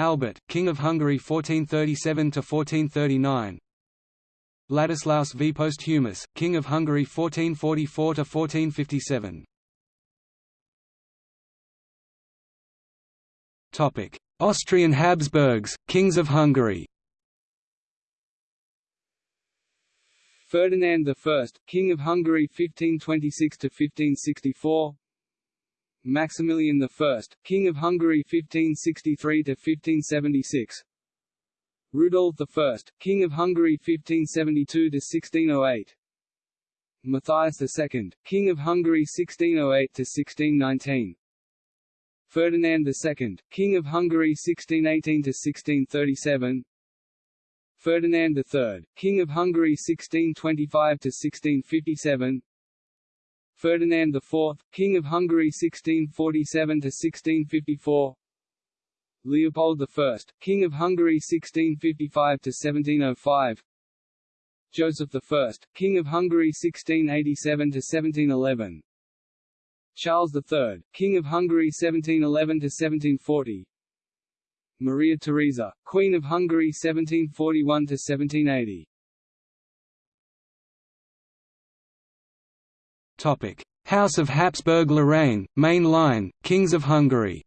Albert, King of Hungary 1437–1439 Ladislaus V. Posthumus, King of Hungary 1444–1457 Topic: Austrian Habsburgs, Kings of Hungary. Ferdinand I, King of Hungary 1526–1564 Maximilian I, King of Hungary 1563–1576 Rudolf I, King of Hungary 1572–1608 Matthias II, King of Hungary 1608–1619 Ferdinand II, King of Hungary 1618–1637 Ferdinand III, King of Hungary 1625–1657 Ferdinand IV, King of Hungary 1647–1654 Leopold I, King of Hungary 1655–1705 Joseph I, King of Hungary 1687–1711 Charles III, King of Hungary 1711–1740 Maria Theresa, Queen of Hungary 1741–1780 House of Habsburg-Lorraine, main line, Kings of Hungary.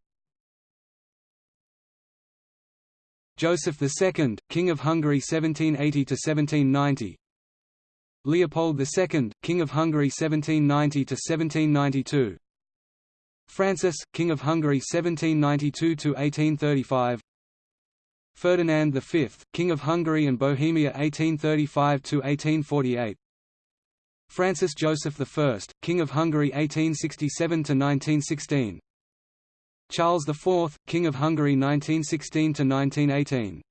Joseph II, King of Hungary 1780–1790 Leopold II, King of Hungary 1790–1792 Francis, King of Hungary 1792–1835 Ferdinand V, King of Hungary and Bohemia 1835–1848 Francis Joseph I, King of Hungary 1867–1916 Charles IV, King of Hungary 1916–1918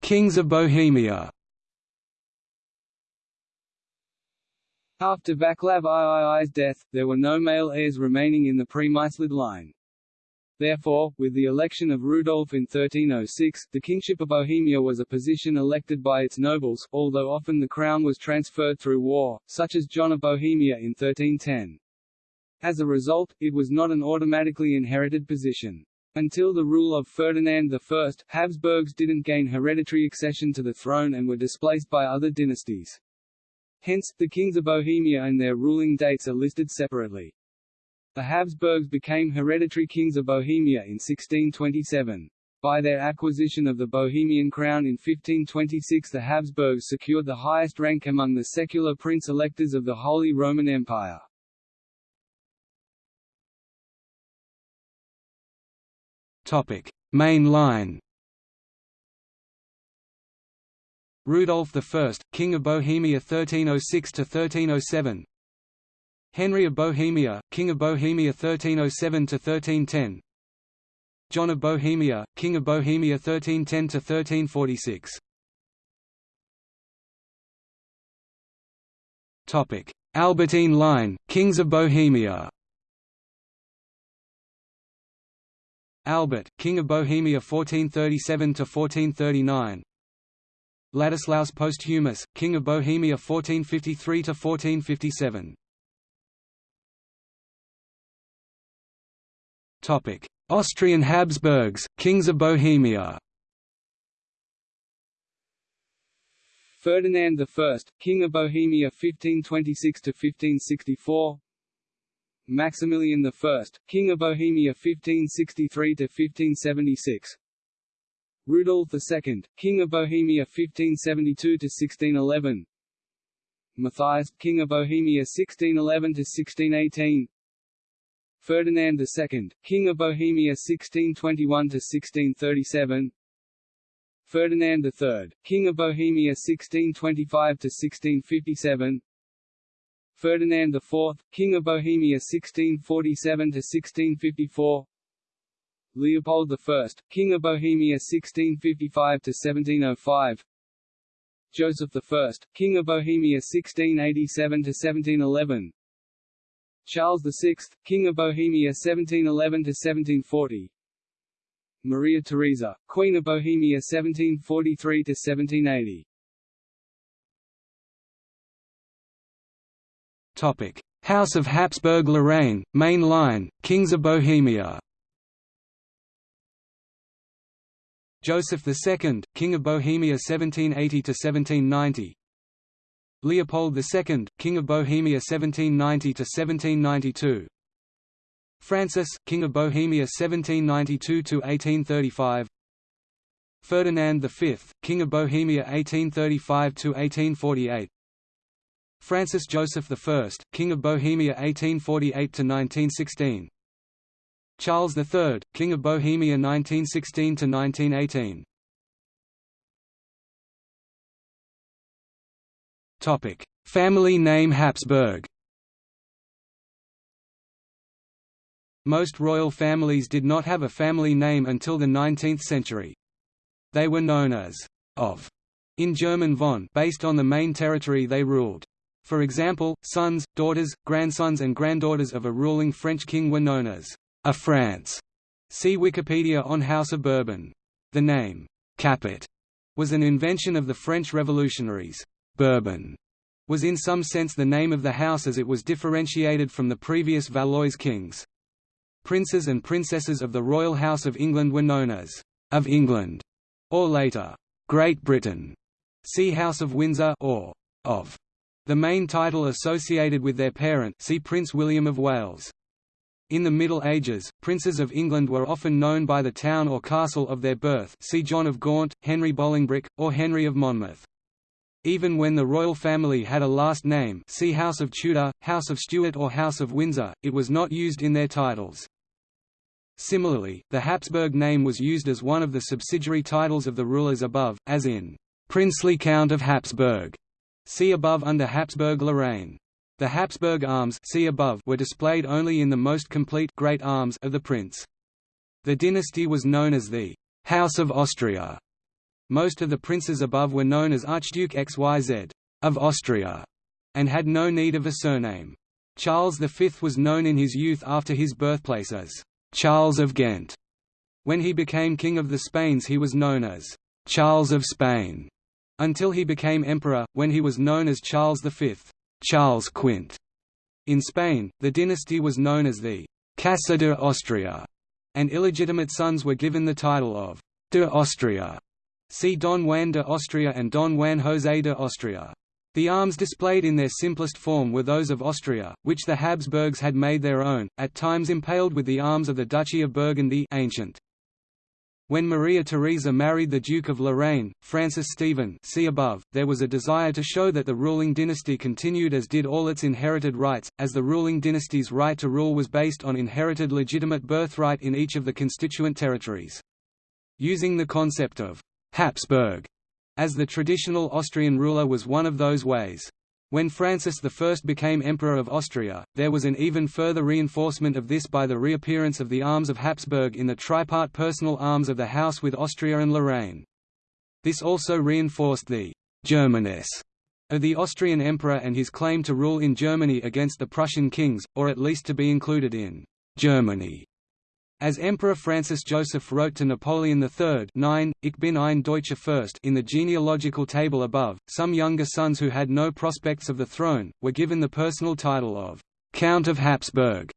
Kings of Bohemia. After Vaclav III's death, there were no male heirs remaining in the Premyslid line. Therefore, with the election of Rudolf in 1306, the kingship of Bohemia was a position elected by its nobles, although often the crown was transferred through war, such as John of Bohemia in 1310. As a result, it was not an automatically inherited position. Until the rule of Ferdinand I, Habsburgs didn't gain hereditary accession to the throne and were displaced by other dynasties. Hence, the kings of Bohemia and their ruling dates are listed separately. The Habsburgs became hereditary kings of Bohemia in 1627. By their acquisition of the Bohemian crown in 1526 the Habsburgs secured the highest rank among the secular prince-electors of the Holy Roman Empire. Main line Rudolf I, King of Bohemia 1306–1307 Henry of Bohemia, King of Bohemia 1307–1310 John of Bohemia, King of Bohemia 1310–1346 Albertine line, Kings of Bohemia. Albert, King of Bohemia 1437–1439 Ladislaus Posthumus, King of Bohemia 1453–1457 Austrian Habsburgs, Kings of Bohemia. Ferdinand I, King of Bohemia 1526–1564 Maximilian I, King of Bohemia 1563–1576 Rudolf II, King of Bohemia 1572–1611 Matthias, King of Bohemia 1611–1618 Ferdinand II, King of Bohemia 1621–1637 Ferdinand III, King of Bohemia 1625–1657 Ferdinand IV, King of Bohemia 1647–1654 Leopold I, King of Bohemia 1655–1705 Joseph I, King of Bohemia 1687–1711 Charles VI, King of Bohemia 1711–1740 Maria Theresa, Queen of Bohemia 1743–1780 House of Habsburg-Lorraine, main line, Kings of Bohemia. Joseph II, King of Bohemia 1780–1790 Leopold II, King of Bohemia 1790–1792 Francis, King of Bohemia 1792–1835 Ferdinand V, King of Bohemia 1835–1848 Francis Joseph I, King of Bohemia 1848–1916 Charles III, King of Bohemia 1916–1918 Topic: Family name Habsburg. Most royal families did not have a family name until the 19th century. They were known as of in German von based on the main territory they ruled. For example, sons, daughters, grandsons and granddaughters of a ruling French king were known as a France. See Wikipedia on House of Bourbon. The name, Capet, was an invention of the French revolutionaries. Bourbon was in some sense the name of the house as it was differentiated from the previous Valois kings. Princes and princesses of the royal house of England were known as of England, or later, Great Britain. See House of Windsor or of the main title associated with their parent see Prince William of Wales. In the Middle Ages, princes of England were often known by the town or castle of their birth see John of Gaunt, Henry Bolingbroke, or Henry of Monmouth. Even when the royal family had a last name see House of Tudor, House of Stuart or House of Windsor, it was not used in their titles. Similarly, the Habsburg name was used as one of the subsidiary titles of the rulers above, as in, "'Princely Count of Habsburg' See above under Habsburg-Lorraine. The Habsburg arms see above were displayed only in the most complete great arms of the prince. The dynasty was known as the House of Austria. Most of the princes above were known as Archduke XYZ of Austria, and had no need of a surname. Charles V was known in his youth after his birthplace as Charles of Ghent. When he became King of the Spains he was known as Charles of Spain until he became emperor, when he was known as Charles V. Charles Quint. In Spain, the dynasty was known as the Casa de Austria, and illegitimate sons were given the title of de Austria. See Don Juan de Austria and Don Juan José de Austria. The arms displayed in their simplest form were those of Austria, which the Habsburgs had made their own, at times impaled with the arms of the Duchy of Burgundy ancient. When Maria Theresa married the Duke of Lorraine, Francis Stephen see above, there was a desire to show that the ruling dynasty continued as did all its inherited rights, as the ruling dynasty's right to rule was based on inherited legitimate birthright in each of the constituent territories. Using the concept of «Habsburg» as the traditional Austrian ruler was one of those ways. When Francis I became Emperor of Austria, there was an even further reinforcement of this by the reappearance of the arms of Habsburg in the tripart personal arms of the house with Austria and Lorraine. This also reinforced the «Germanness» of the Austrian emperor and his claim to rule in Germany against the Prussian kings, or at least to be included in «Germany» As Emperor Francis Joseph wrote to Napoleon III 9, Ich bin ein Deutscher Fürst in the genealogical table above, some younger sons who had no prospects of the throne, were given the personal title of «Count of Habsburg».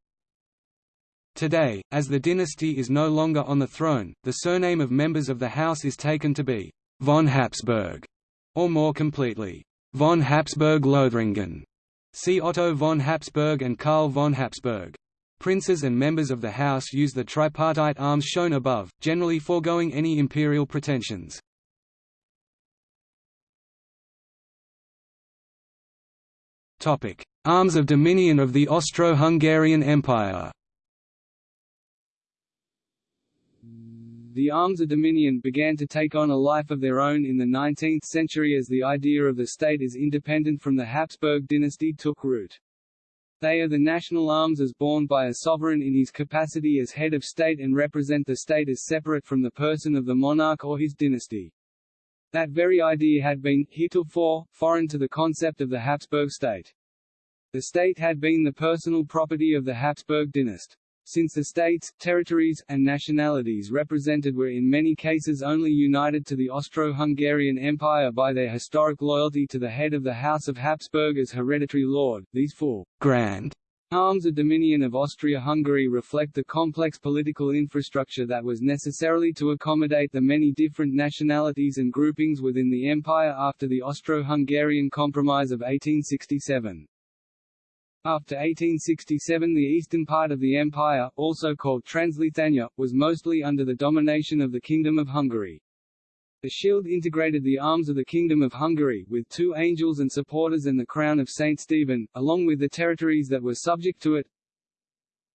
Today, as the dynasty is no longer on the throne, the surname of members of the house is taken to be «von Habsburg», or more completely, «von Habsburg-Lothringen». See Otto von Habsburg and Karl von Habsburg. Princes and members of the house use the tripartite arms shown above, generally foregoing any imperial pretensions. Arms of dominion of the Austro-Hungarian Empire The arms of dominion began to take on a life of their own in the 19th century as the idea of the state as independent from the Habsburg dynasty took root. They are the national arms as borne by a sovereign in his capacity as head of state and represent the state as separate from the person of the monarch or his dynasty. That very idea had been, heretofore, foreign to the concept of the Habsburg state. The state had been the personal property of the Habsburg dynasty since the states, territories, and nationalities represented were in many cases only united to the Austro-Hungarian Empire by their historic loyalty to the head of the House of Habsburg as hereditary lord, these four grand arms of dominion of Austria-Hungary reflect the complex political infrastructure that was necessarily to accommodate the many different nationalities and groupings within the empire after the Austro-Hungarian Compromise of 1867. After 1867 the eastern part of the empire, also called Transleithania, was mostly under the domination of the Kingdom of Hungary. The shield integrated the arms of the Kingdom of Hungary, with two angels and supporters and the crown of Saint Stephen, along with the territories that were subject to it,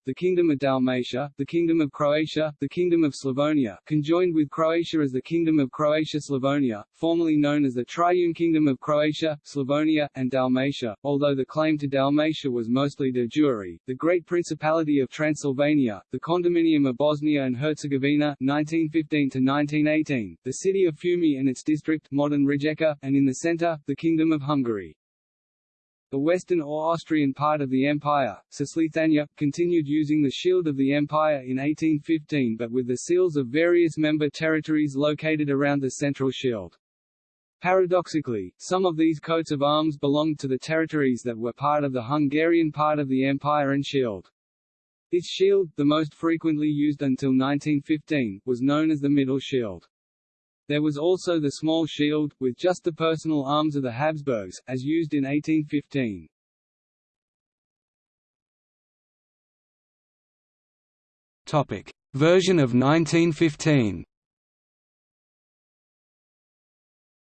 the Kingdom of Dalmatia, the Kingdom of Croatia, the Kingdom of Slavonia, conjoined with Croatia as the Kingdom of Croatia-Slavonia, formerly known as the Triune Kingdom of Croatia, Slavonia, and Dalmatia, although the claim to Dalmatia was mostly de jure, the Great Principality of Transylvania, the Condominium of Bosnia and Herzegovina 1915–1918, the city of Fiume and its district modern Rijeka, and in the centre, the Kingdom of Hungary. The western or Austrian part of the empire, Cisleithania, continued using the Shield of the Empire in 1815 but with the seals of various member territories located around the central shield. Paradoxically, some of these coats of arms belonged to the territories that were part of the Hungarian part of the empire and shield. This shield, the most frequently used until 1915, was known as the middle shield. There was also the small shield, with just the personal arms of the Habsburgs, as used in 1815. Topic. Version of 1915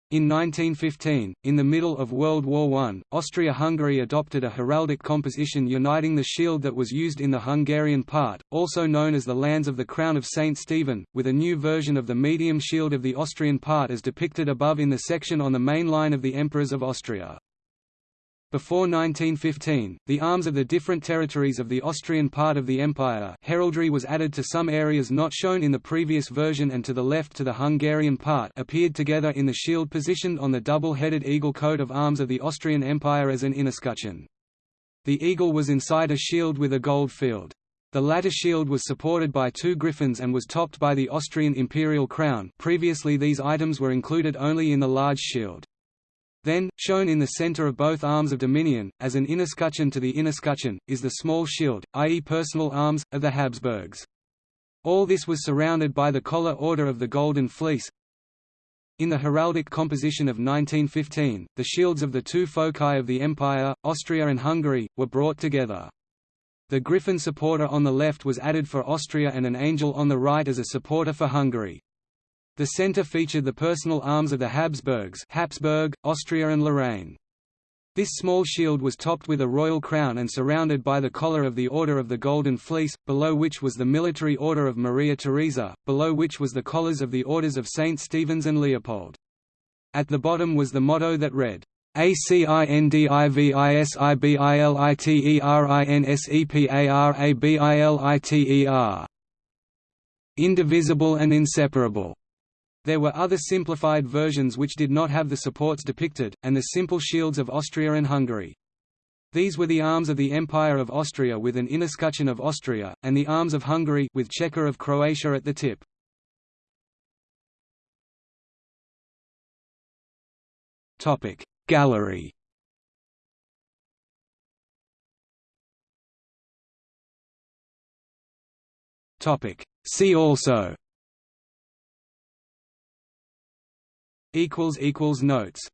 In 1915, in the middle of World War I, Austria-Hungary adopted a heraldic composition uniting the shield that was used in the Hungarian part, also known as the Lands of the Crown of St. Stephen, with a new version of the medium shield of the Austrian part as depicted above in the section on the main line of the Emperors of Austria. Before 1915, the arms of the different territories of the Austrian part of the empire heraldry was added to some areas not shown in the previous version and to the left to the Hungarian part appeared together in the shield positioned on the double-headed eagle coat of arms of the Austrian Empire as an inescutcheon. The eagle was inside a shield with a gold field. The latter shield was supported by two griffins and was topped by the Austrian imperial crown previously these items were included only in the large shield. Then, shown in the center of both arms of dominion, as an inescutcheon to the inescutcheon, is the small shield, i.e. personal arms, of the Habsburgs. All this was surrounded by the collar order of the Golden Fleece. In the heraldic composition of 1915, the shields of the two foci of the empire, Austria and Hungary, were brought together. The griffin supporter on the left was added for Austria and an angel on the right as a supporter for Hungary. The centre featured the personal arms of the Habsburgs Habsburg, Austria and Lorraine. This small shield was topped with a royal crown and surrounded by the collar of the Order of the Golden Fleece, below which was the military order of Maria Theresa, below which was the collars of the orders of St. Stephen's and Leopold. At the bottom was the motto that read, ACINDIVISIBILITERINSEPARABILITER Indivisible and inseparable. There were other simplified versions which did not have the supports depicted, and the simple shields of Austria and Hungary. These were the arms of the Empire of Austria with an inescutcheon of Austria, and the arms of Hungary with chequer of Croatia at the tip. Topic Gallery Topic See also Notes